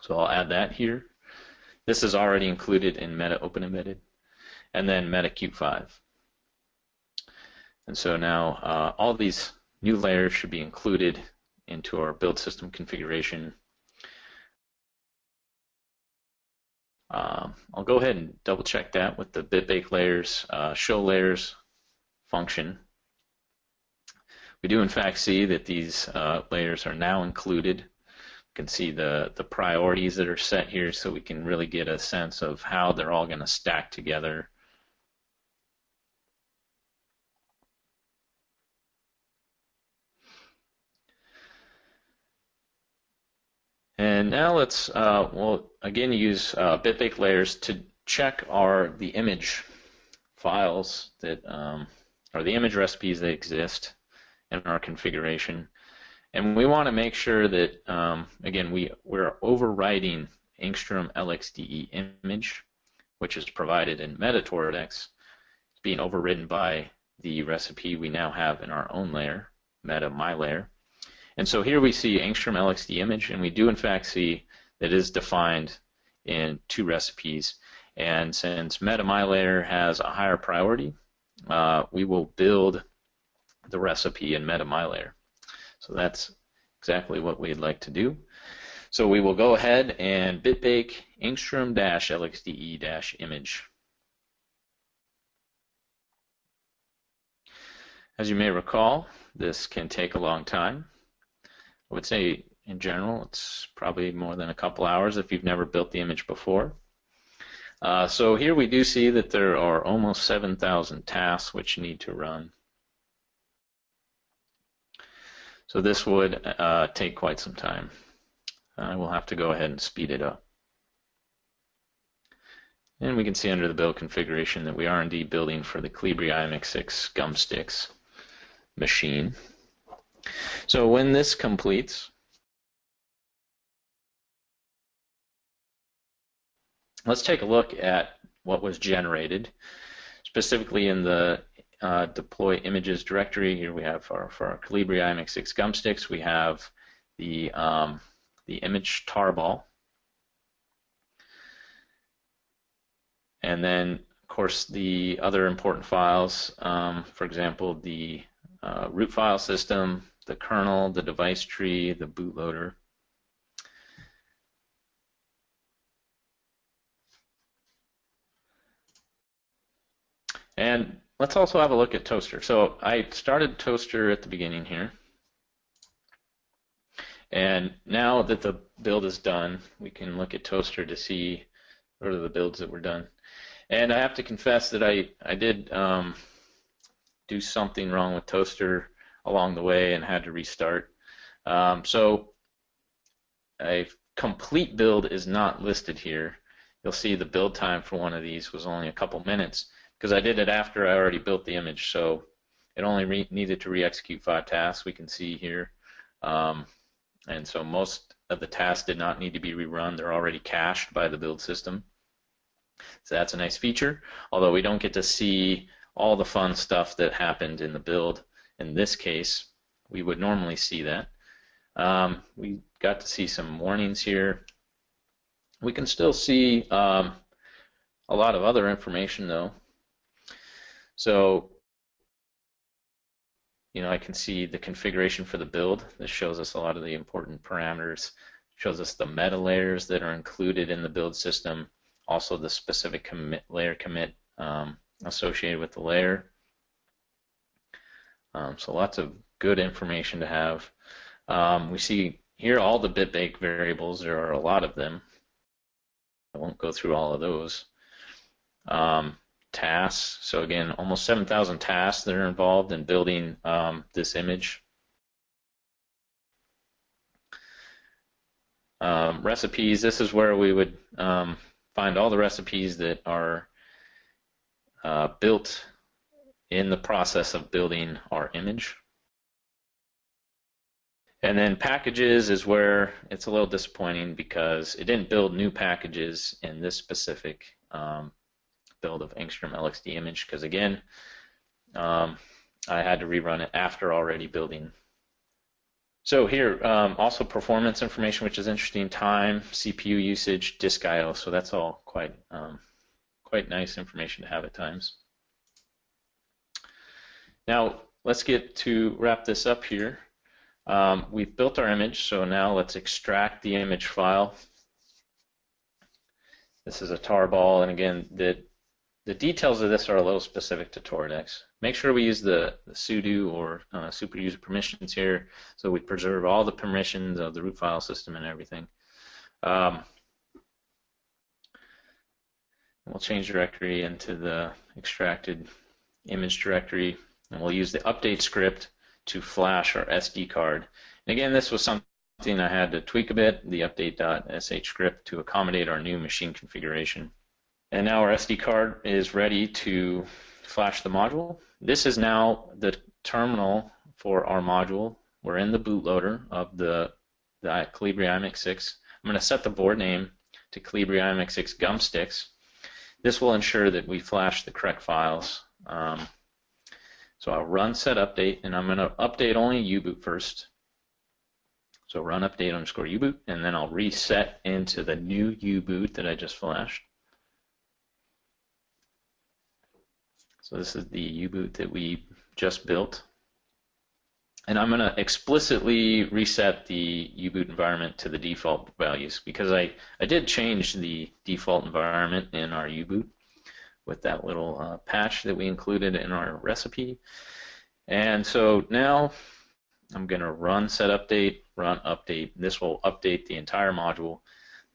So I'll add that here. This is already included in Meta Open Embedded and then MetaQt5. And so now uh, all these new layers should be included into our build system configuration. Um, I'll go ahead and double check that with the bitbake layers uh, show layers function. We do in fact see that these uh, layers are now included. You can see the, the priorities that are set here so we can really get a sense of how they're all going to stack together And now let's, uh, well, again, use uh, bitbake layers to check our the image files that, um, or the image recipes that exist in our configuration. And we want to make sure that, um, again, we, we're overwriting Angstrom LXDE image, which is provided in MetaToradex. It's being overridden by the recipe we now have in our own layer, meta my layer. And so here we see Angstrom LXDE image, and we do in fact see that is defined in two recipes. And since Meta My layer has a higher priority, uh, we will build the recipe in Meta My layer. So that's exactly what we'd like to do. So we will go ahead and bitbake angstrom-lxde-image. As you may recall, this can take a long time. I would say in general it's probably more than a couple hours if you've never built the image before. Uh, so here we do see that there are almost 7,000 tasks which need to run. So this would uh, take quite some time. I will have to go ahead and speed it up. And we can see under the build configuration that we are indeed building for the Colibri IMX6 Gumstix machine. So when this completes, let's take a look at what was generated, specifically in the uh, deploy images directory. Here we have our, for our Colibri IMX6 Gumstix, we have the, um, the image tarball. And then, of course, the other important files, um, for example, the uh, root file system, the kernel, the device tree, the bootloader. And let's also have a look at Toaster. So I started Toaster at the beginning here. And now that the build is done, we can look at Toaster to see what are the builds that were done. And I have to confess that I, I did um, do something wrong with Toaster along the way and had to restart. Um, so a complete build is not listed here. You'll see the build time for one of these was only a couple minutes because I did it after I already built the image. So it only needed to re-execute five tasks. We can see here. Um, and so most of the tasks did not need to be rerun. They're already cached by the build system. So that's a nice feature, although we don't get to see all the fun stuff that happened in the build. In this case, we would normally see that. Um, we got to see some warnings here. We can still see um, a lot of other information though. So, you know, I can see the configuration for the build. This shows us a lot of the important parameters. Shows us the meta layers that are included in the build system. Also the specific commit layer commit um, associated with the layer. Um, so lots of good information to have. Um, we see here all the bitbake variables. There are a lot of them. I won't go through all of those. Um, tasks. So again, almost 7,000 tasks that are involved in building um, this image. Um, recipes, this is where we would um, find all the recipes that are uh, built in the process of building our image. And then packages is where it's a little disappointing because it didn't build new packages in this specific um, build of Angstrom LXDE image because again, um, I had to rerun it after already building. So here, um, also performance information, which is interesting, time, CPU usage, disk I/O. So that's all quite um, quite nice information to have at times. Now let's get to wrap this up here. Um, we've built our image, so now let's extract the image file. This is a tarball, and again, the the details of this are a little specific to Toradex. Make sure we use the, the sudo or uh, super user permissions here so we preserve all the permissions of the root file system and everything. Um, we'll change directory into the extracted image directory and we'll use the update script to flash our SD card. And again, this was something I had to tweak a bit, the update.sh script to accommodate our new machine configuration. And now our SD card is ready to flash the module. This is now the terminal for our module. We're in the bootloader of the, the Colibri IMX6. I'm going to set the board name to Colibri IMX6 Gumstix. This will ensure that we flash the correct files. Um, so I'll run set update, and I'm going to update only U-boot first. So run update underscore U-boot, and then I'll reset into the new U-boot that I just flashed. So this is the U-boot that we just built. And I'm going to explicitly reset the U-boot environment to the default values because I, I did change the default environment in our U-boot with that little uh, patch that we included in our recipe. And so now I'm going to run set update, run update. This will update the entire module,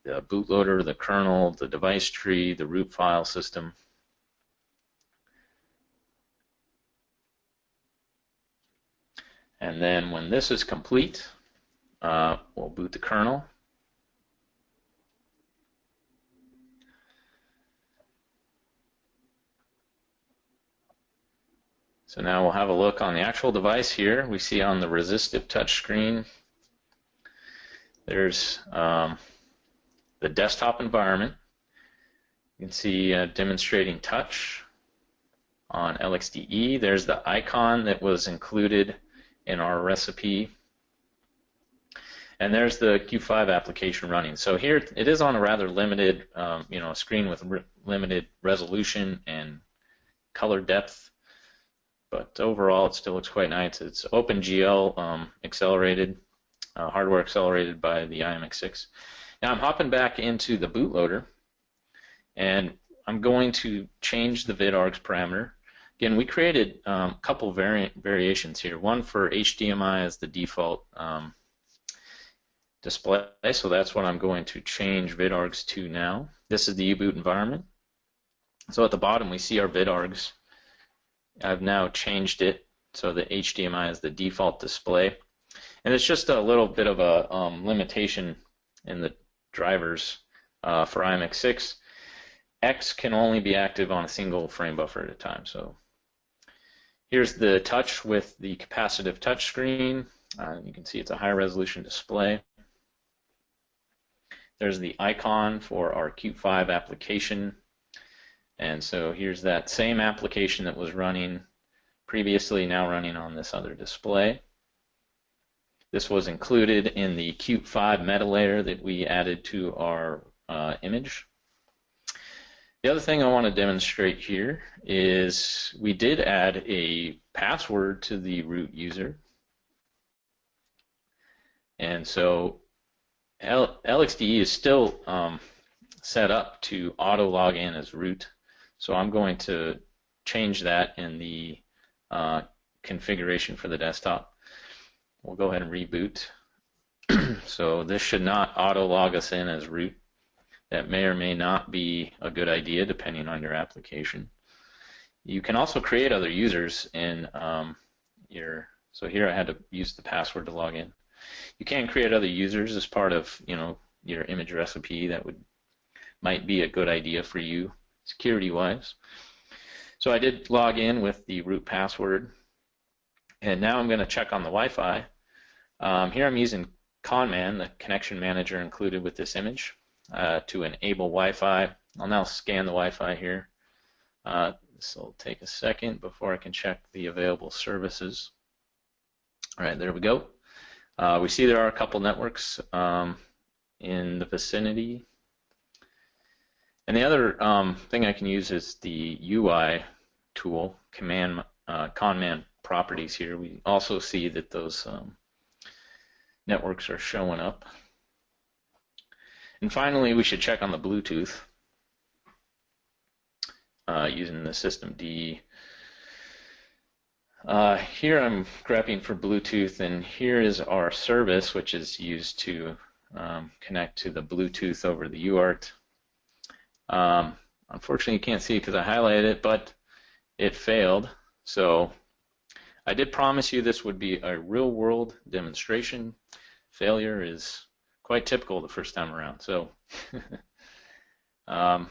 the bootloader, the kernel, the device tree, the root file system, And then when this is complete, uh, we'll boot the kernel. So now we'll have a look on the actual device here. We see on the resistive touch screen, there's um, the desktop environment. You can see uh, demonstrating touch on LXDE. There's the icon that was included in our recipe. And there's the Qt5 application running. So here it is on a rather limited, um, you know, screen with re limited resolution and color depth. But overall, it still looks quite nice. It's OpenGL um, accelerated, uh, hardware accelerated by the IMX6. Now I'm hopping back into the bootloader, and I'm going to change the vidargs parameter Again, we created um, a couple variant variations here. One for HDMI as the default um, display, so that's what I'm going to change vidargs to now. This is the U-boot environment. So at the bottom we see our vidargs. I've now changed it so the HDMI is the default display. And it's just a little bit of a um, limitation in the drivers uh, for IMX6. X can only be active on a single frame buffer at a time. So Here's the touch with the capacitive touch screen. Uh, you can see it's a high resolution display. There's the icon for our Qt5 application. And so here's that same application that was running previously, now running on this other display. This was included in the Qt5 meta layer that we added to our uh, image. The other thing I want to demonstrate here is we did add a password to the root user. And so LXDE is still um, set up to auto log in as root. So I'm going to change that in the uh, configuration for the desktop. We'll go ahead and reboot. [clears throat] so this should not auto log us in as root. That may or may not be a good idea depending on your application. You can also create other users in um, your, so here I had to use the password to log in. You can create other users as part of, you know, your image recipe that would might be a good idea for you security wise. So I did log in with the root password and now I'm going to check on the Wi-Fi. Um, here I'm using ConnMan, the connection manager included with this image, uh, to enable Wi-Fi. I'll now scan the Wi-Fi here. Uh, this will take a second before I can check the available services. All right, there we go. Uh, we see there are a couple networks um, in the vicinity. And the other um, thing I can use is the UI tool, command, uh, ConnMan properties here. We also see that those um, networks are showing up. And finally, we should check on the Bluetooth uh, using the system D. Uh, here I'm grabbing for Bluetooth, and here is our service, which is used to um, connect to the Bluetooth over the UART. Um, unfortunately, you can't see because I highlighted it, but it failed. So I did promise you this would be a real-world demonstration. Failure is quite typical the first time around. So, [laughs] um,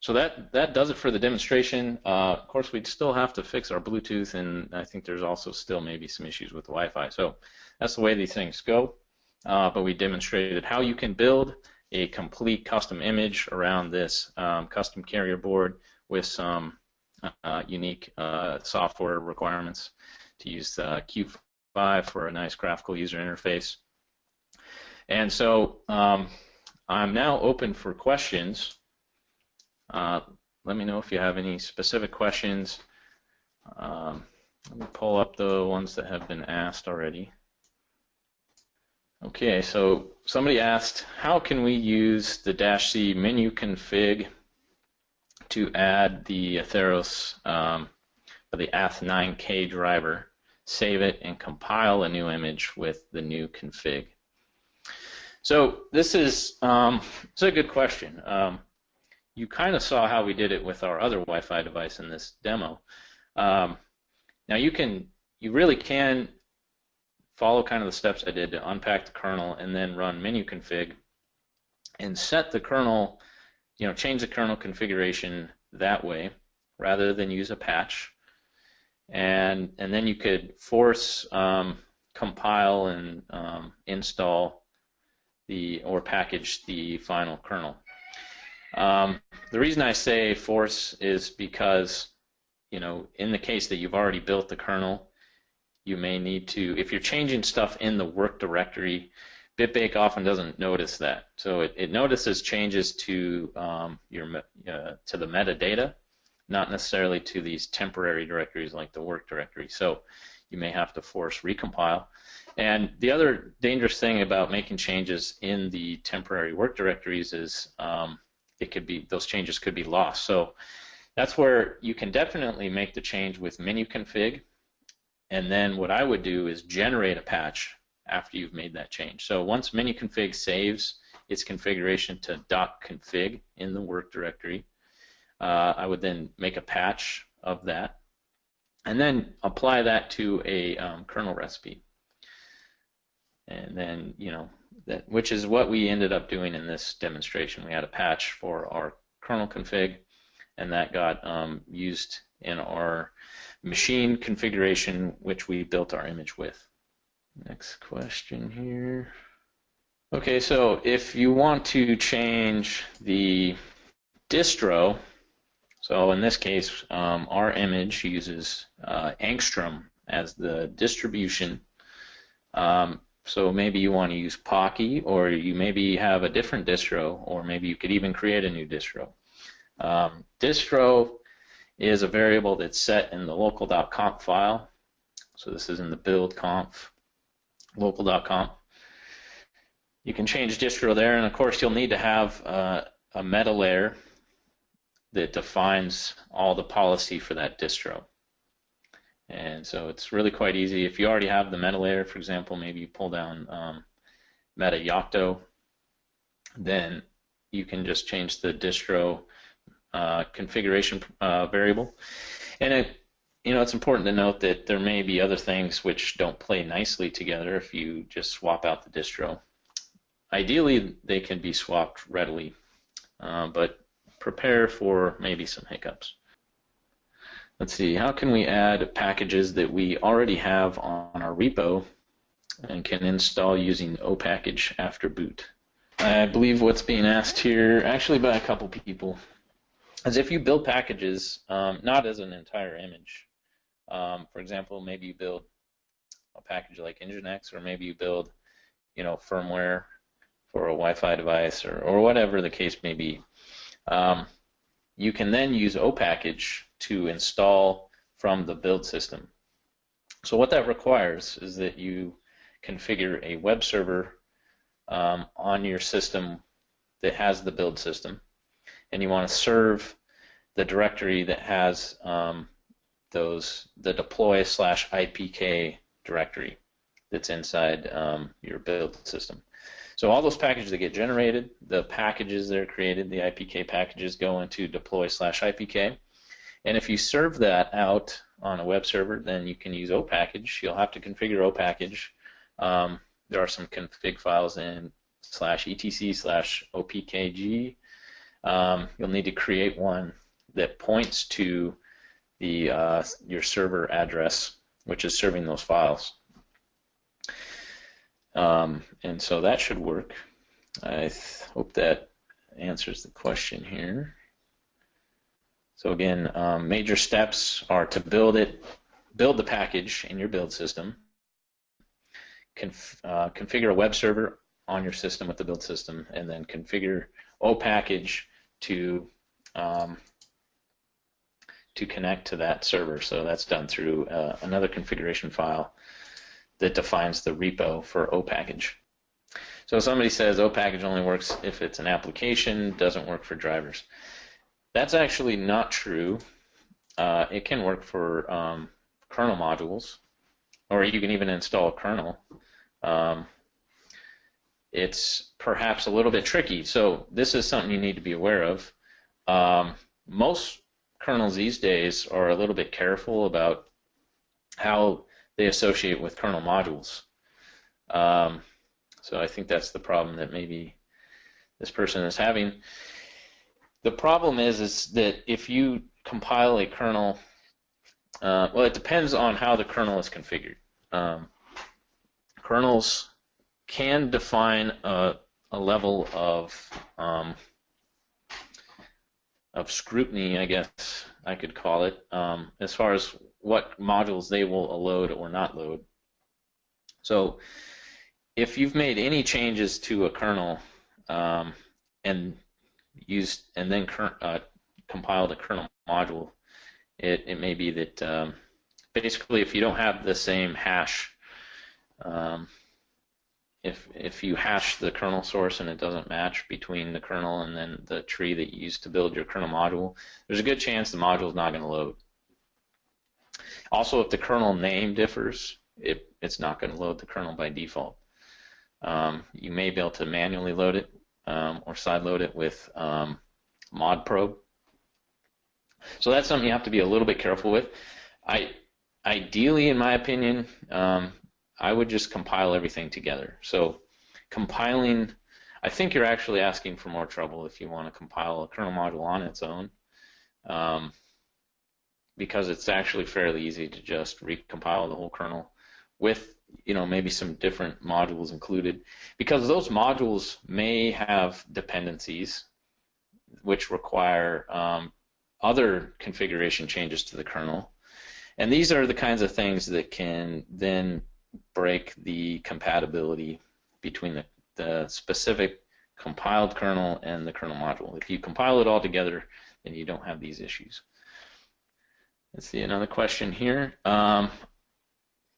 so that that does it for the demonstration. Uh, of course, we'd still have to fix our Bluetooth, and I think there's also still maybe some issues with the Wi-Fi. So that's the way these things go. Uh, but we demonstrated how you can build a complete custom image around this um, custom carrier board with some uh, unique uh, software requirements to use uh, Qt5 for a nice graphical user interface. And so um, I'm now open for questions. Uh, let me know if you have any specific questions. Um, let me pull up the ones that have been asked already. Okay, so somebody asked, how can we use the dash C menu config to add the Atheros, um, the Ath9k driver, save it, and compile a new image with the new config? So this is um, it's a good question. Um, you kind of saw how we did it with our other Wi-Fi device in this demo. Um, now you can, you really can follow kind of the steps I did to unpack the kernel and then run menu config and set the kernel, you know, change the kernel configuration that way rather than use a patch. And, and then you could force um, compile and um, install the or package the final kernel. Um, the reason I say force is because, you know, in the case that you've already built the kernel, you may need to, if you're changing stuff in the work directory, BitBake often doesn't notice that. So it, it notices changes to um, your uh, to the metadata, not necessarily to these temporary directories like the work directory. So you may have to force recompile. And the other dangerous thing about making changes in the temporary work directories is um, it could be those changes could be lost. So that's where you can definitely make the change with menu config and then what I would do is generate a patch after you've made that change. So once menu config saves its configuration to .config in the work directory, uh, I would then make a patch of that and then apply that to a um, kernel recipe. And then, you know, that which is what we ended up doing in this demonstration. We had a patch for our kernel config, and that got um, used in our machine configuration which we built our image with. Next question here. Okay, so if you want to change the distro, so in this case, um, our image uses uh, Angstrom as the distribution. Um, so maybe you want to use Poky, or you maybe have a different distro, or maybe you could even create a new distro. Um, distro is a variable that's set in the local.conf file. So this is in the build conf local.conf. You can change distro there, and of course you'll need to have uh, a meta layer that defines all the policy for that distro. And so it's really quite easy. If you already have the meta layer, for example, maybe you pull down um, meta Yocto, then you can just change the distro uh, configuration uh, variable. And it, you know, it's important to note that there may be other things which don't play nicely together if you just swap out the distro. Ideally, they can be swapped readily, uh, but prepare for maybe some hiccups. Let's see, how can we add packages that we already have on our repo and can install using opackage after boot? I believe what's being asked here, actually by a couple people, is if you build packages, um, not as an entire image. Um, for example, maybe you build a package like Nginx, or maybe you build, you know, firmware for a Wi-Fi device, or, or whatever the case may be. Um, you can then use opackage to install from the build system. So what that requires is that you configure a web server um, on your system that has the build system, and you want to serve the directory that has um, those the deploy slash IPK directory that's inside um, your build system. So all those packages that get generated, the packages that are created, the IPK packages go into deploy slash IPK. And if you serve that out on a web server, then you can use opackage. You'll have to configure opackage. Um, there are some config files in slash etc slash opkg. Um, you'll need to create one that points to the uh, your server address, which is serving those files. Um, and so that should work. I hope that answers the question here. So again, um, major steps are to build it, build the package in your build system, conf uh, configure a web server on your system with the build system, and then configure opackage to um, to connect to that server. So that's done through uh, another configuration file that defines the repo for opackage. So somebody says opackage only works if it's an application, doesn't work for drivers. That's actually not true. Uh, it can work for um, kernel modules, or you can even install a kernel. Um, it's perhaps a little bit tricky. So this is something you need to be aware of. Um, most kernels these days are a little bit careful about how they associate with kernel modules. Um, so I think that's the problem that maybe this person is having. The problem is is that if you compile a kernel, uh, well, it depends on how the kernel is configured. Um, kernels can define a, a level of um, of scrutiny, I guess I could call it, um, as far as what modules they will load or not load. So if you've made any changes to a kernel um, and used and then uh, compiled a kernel module, it, it may be that um, basically if you don't have the same hash um, if if you hash the kernel source and it doesn't match between the kernel and then the tree that you used to build your kernel module, there's a good chance the module is not going to load. Also, if the kernel name differs, it, it's not going to load the kernel by default. Um, you may be able to manually load it um, or side load it with um, modprobe. So that's something you have to be a little bit careful with. I, ideally, in my opinion, um, I would just compile everything together. So compiling, I think you're actually asking for more trouble if you want to compile a kernel module on its own, um, because it's actually fairly easy to just recompile the whole kernel with you know maybe some different modules included, because those modules may have dependencies which require um, other configuration changes to the kernel. And these are the kinds of things that can then break the compatibility between the, the specific compiled kernel and the kernel module. If you compile it all together, then you don't have these issues. Let's see another question here. Um,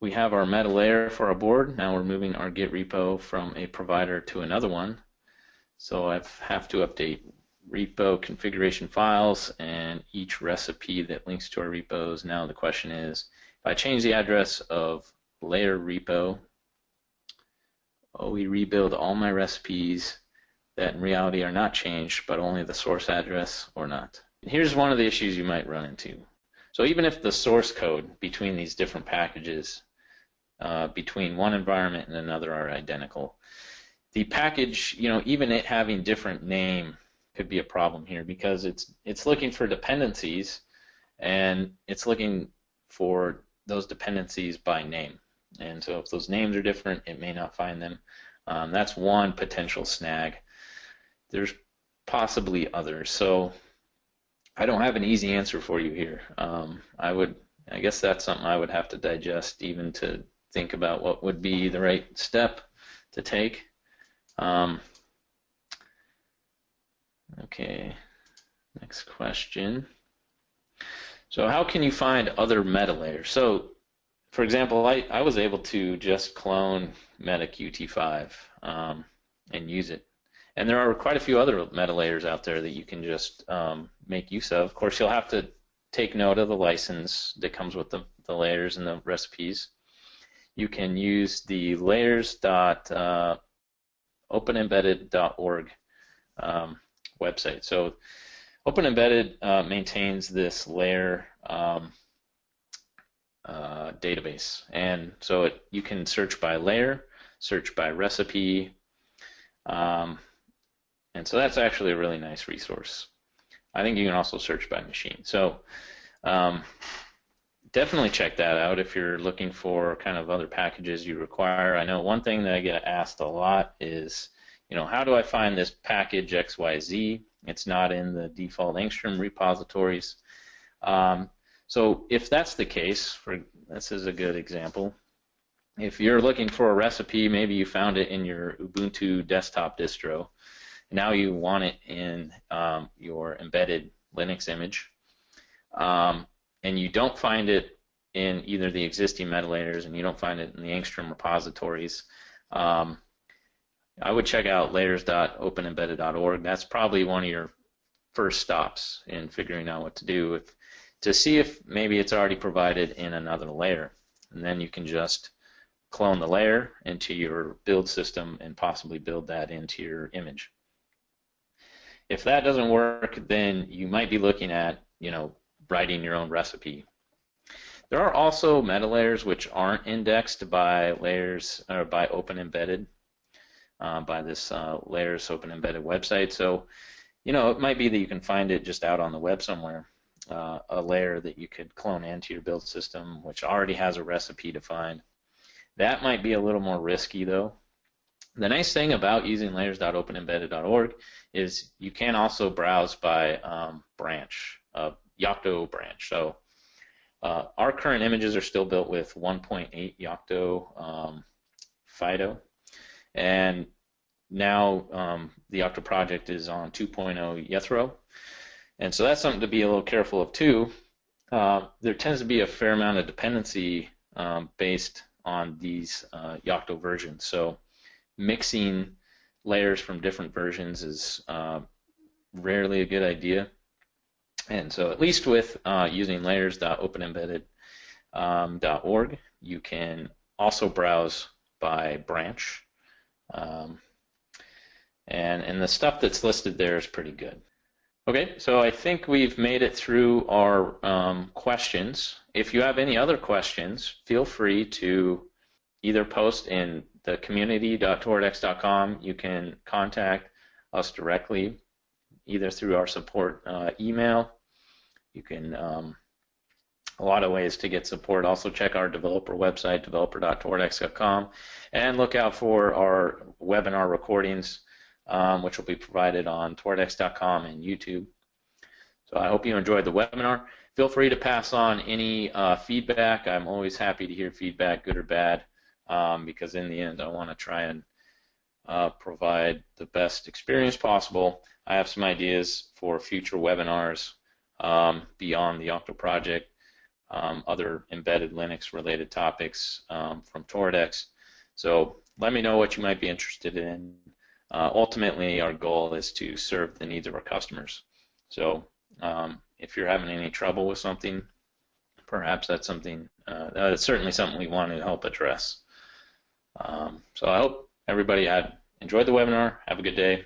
we have our meta layer for our board. Now we're moving our Git repo from a provider to another one. So I have to update repo configuration files and each recipe that links to our repos. Now the question is, if I change the address of layer repo, we rebuild all my recipes that in reality are not changed, but only the source address or not. Here's one of the issues you might run into. So even if the source code between these different packages, uh, between one environment and another are identical, the package, you know, even it having different name could be a problem here because it's it's looking for dependencies and it's looking for those dependencies by name. And so if those names are different, it may not find them. Um, that's one potential snag. There's possibly others. So I don't have an easy answer for you here. Um, I would, I guess that's something I would have to digest even to think about what would be the right step to take. Um, okay, next question. So how can you find other meta layers? So for example, I, I was able to just clone MetaQt5 um, and use it. And there are quite a few other meta layers out there that you can just um, make use of. Of course, you'll have to take note of the license that comes with the, the layers and the recipes. You can use the layers.openembedded.org uh, um, website. So OpenEmbedded uh, maintains this layer um, uh, database. And so it, you can search by layer, search by recipe, um, and so that's actually a really nice resource. I think you can also search by machine. So um, definitely check that out if you're looking for kind of other packages you require. I know one thing that I get asked a lot is, you know, how do I find this package XYZ? It's not in the default Angstrom repositories. Um, so if that's the case, for this is a good example. If you're looking for a recipe, maybe you found it in your Ubuntu desktop distro. And now you want it in um, your embedded Linux image, um, and you don't find it in either the existing metalayers and you don't find it in the Angstrom repositories. Um, I would check out layers.openembedded.org. That's probably one of your first stops in figuring out what to do. If to see if maybe it's already provided in another layer. And then you can just clone the layer into your build system and possibly build that into your image. If that doesn't work, then you might be looking at, you know, writing your own recipe. There are also meta layers which aren't indexed by layers or by Open Embedded, uh, by this uh, layers Open Embedded website. So, you know, it might be that you can find it just out on the web somewhere uh, a layer that you could clone into your build system, which already has a recipe defined. That might be a little more risky though. The nice thing about using layers.openembedded.org is you can also browse by um, branch, uh, Yocto branch. So uh, our current images are still built with 1.8 Yocto um, Fido, and now um, the Yocto project is on 2.0 Jethro. And so that's something to be a little careful of too. Uh, there tends to be a fair amount of dependency um, based on these uh, Yocto versions. So mixing layers from different versions is uh, rarely a good idea. And so at least with uh, using layers.openembedded.org, um, you can also browse by branch. Um, and, and the stuff that's listed there is pretty good. Okay, so I think we've made it through our um, questions. If you have any other questions, feel free to either post in the community.toradex.com. You can contact us directly, either through our support uh, email. You can um, a lot of ways to get support. Also check our developer website, developer.toradex.com, and look out for our webinar recordings um, which will be provided on toradex.com and YouTube. So I hope you enjoyed the webinar. Feel free to pass on any uh, feedback. I'm always happy to hear feedback, good or bad, um, because in the end I want to try and uh, provide the best experience possible. I have some ideas for future webinars um, beyond the Yocto project, um, other embedded Linux related topics um, from Toradex. So let me know what you might be interested in. Uh, ultimately our goal is to serve the needs of our customers. So um, if you're having any trouble with something, perhaps that's something uh, that's certainly something we want to help address. Um, so I hope everybody had enjoyed the webinar. Have a good day.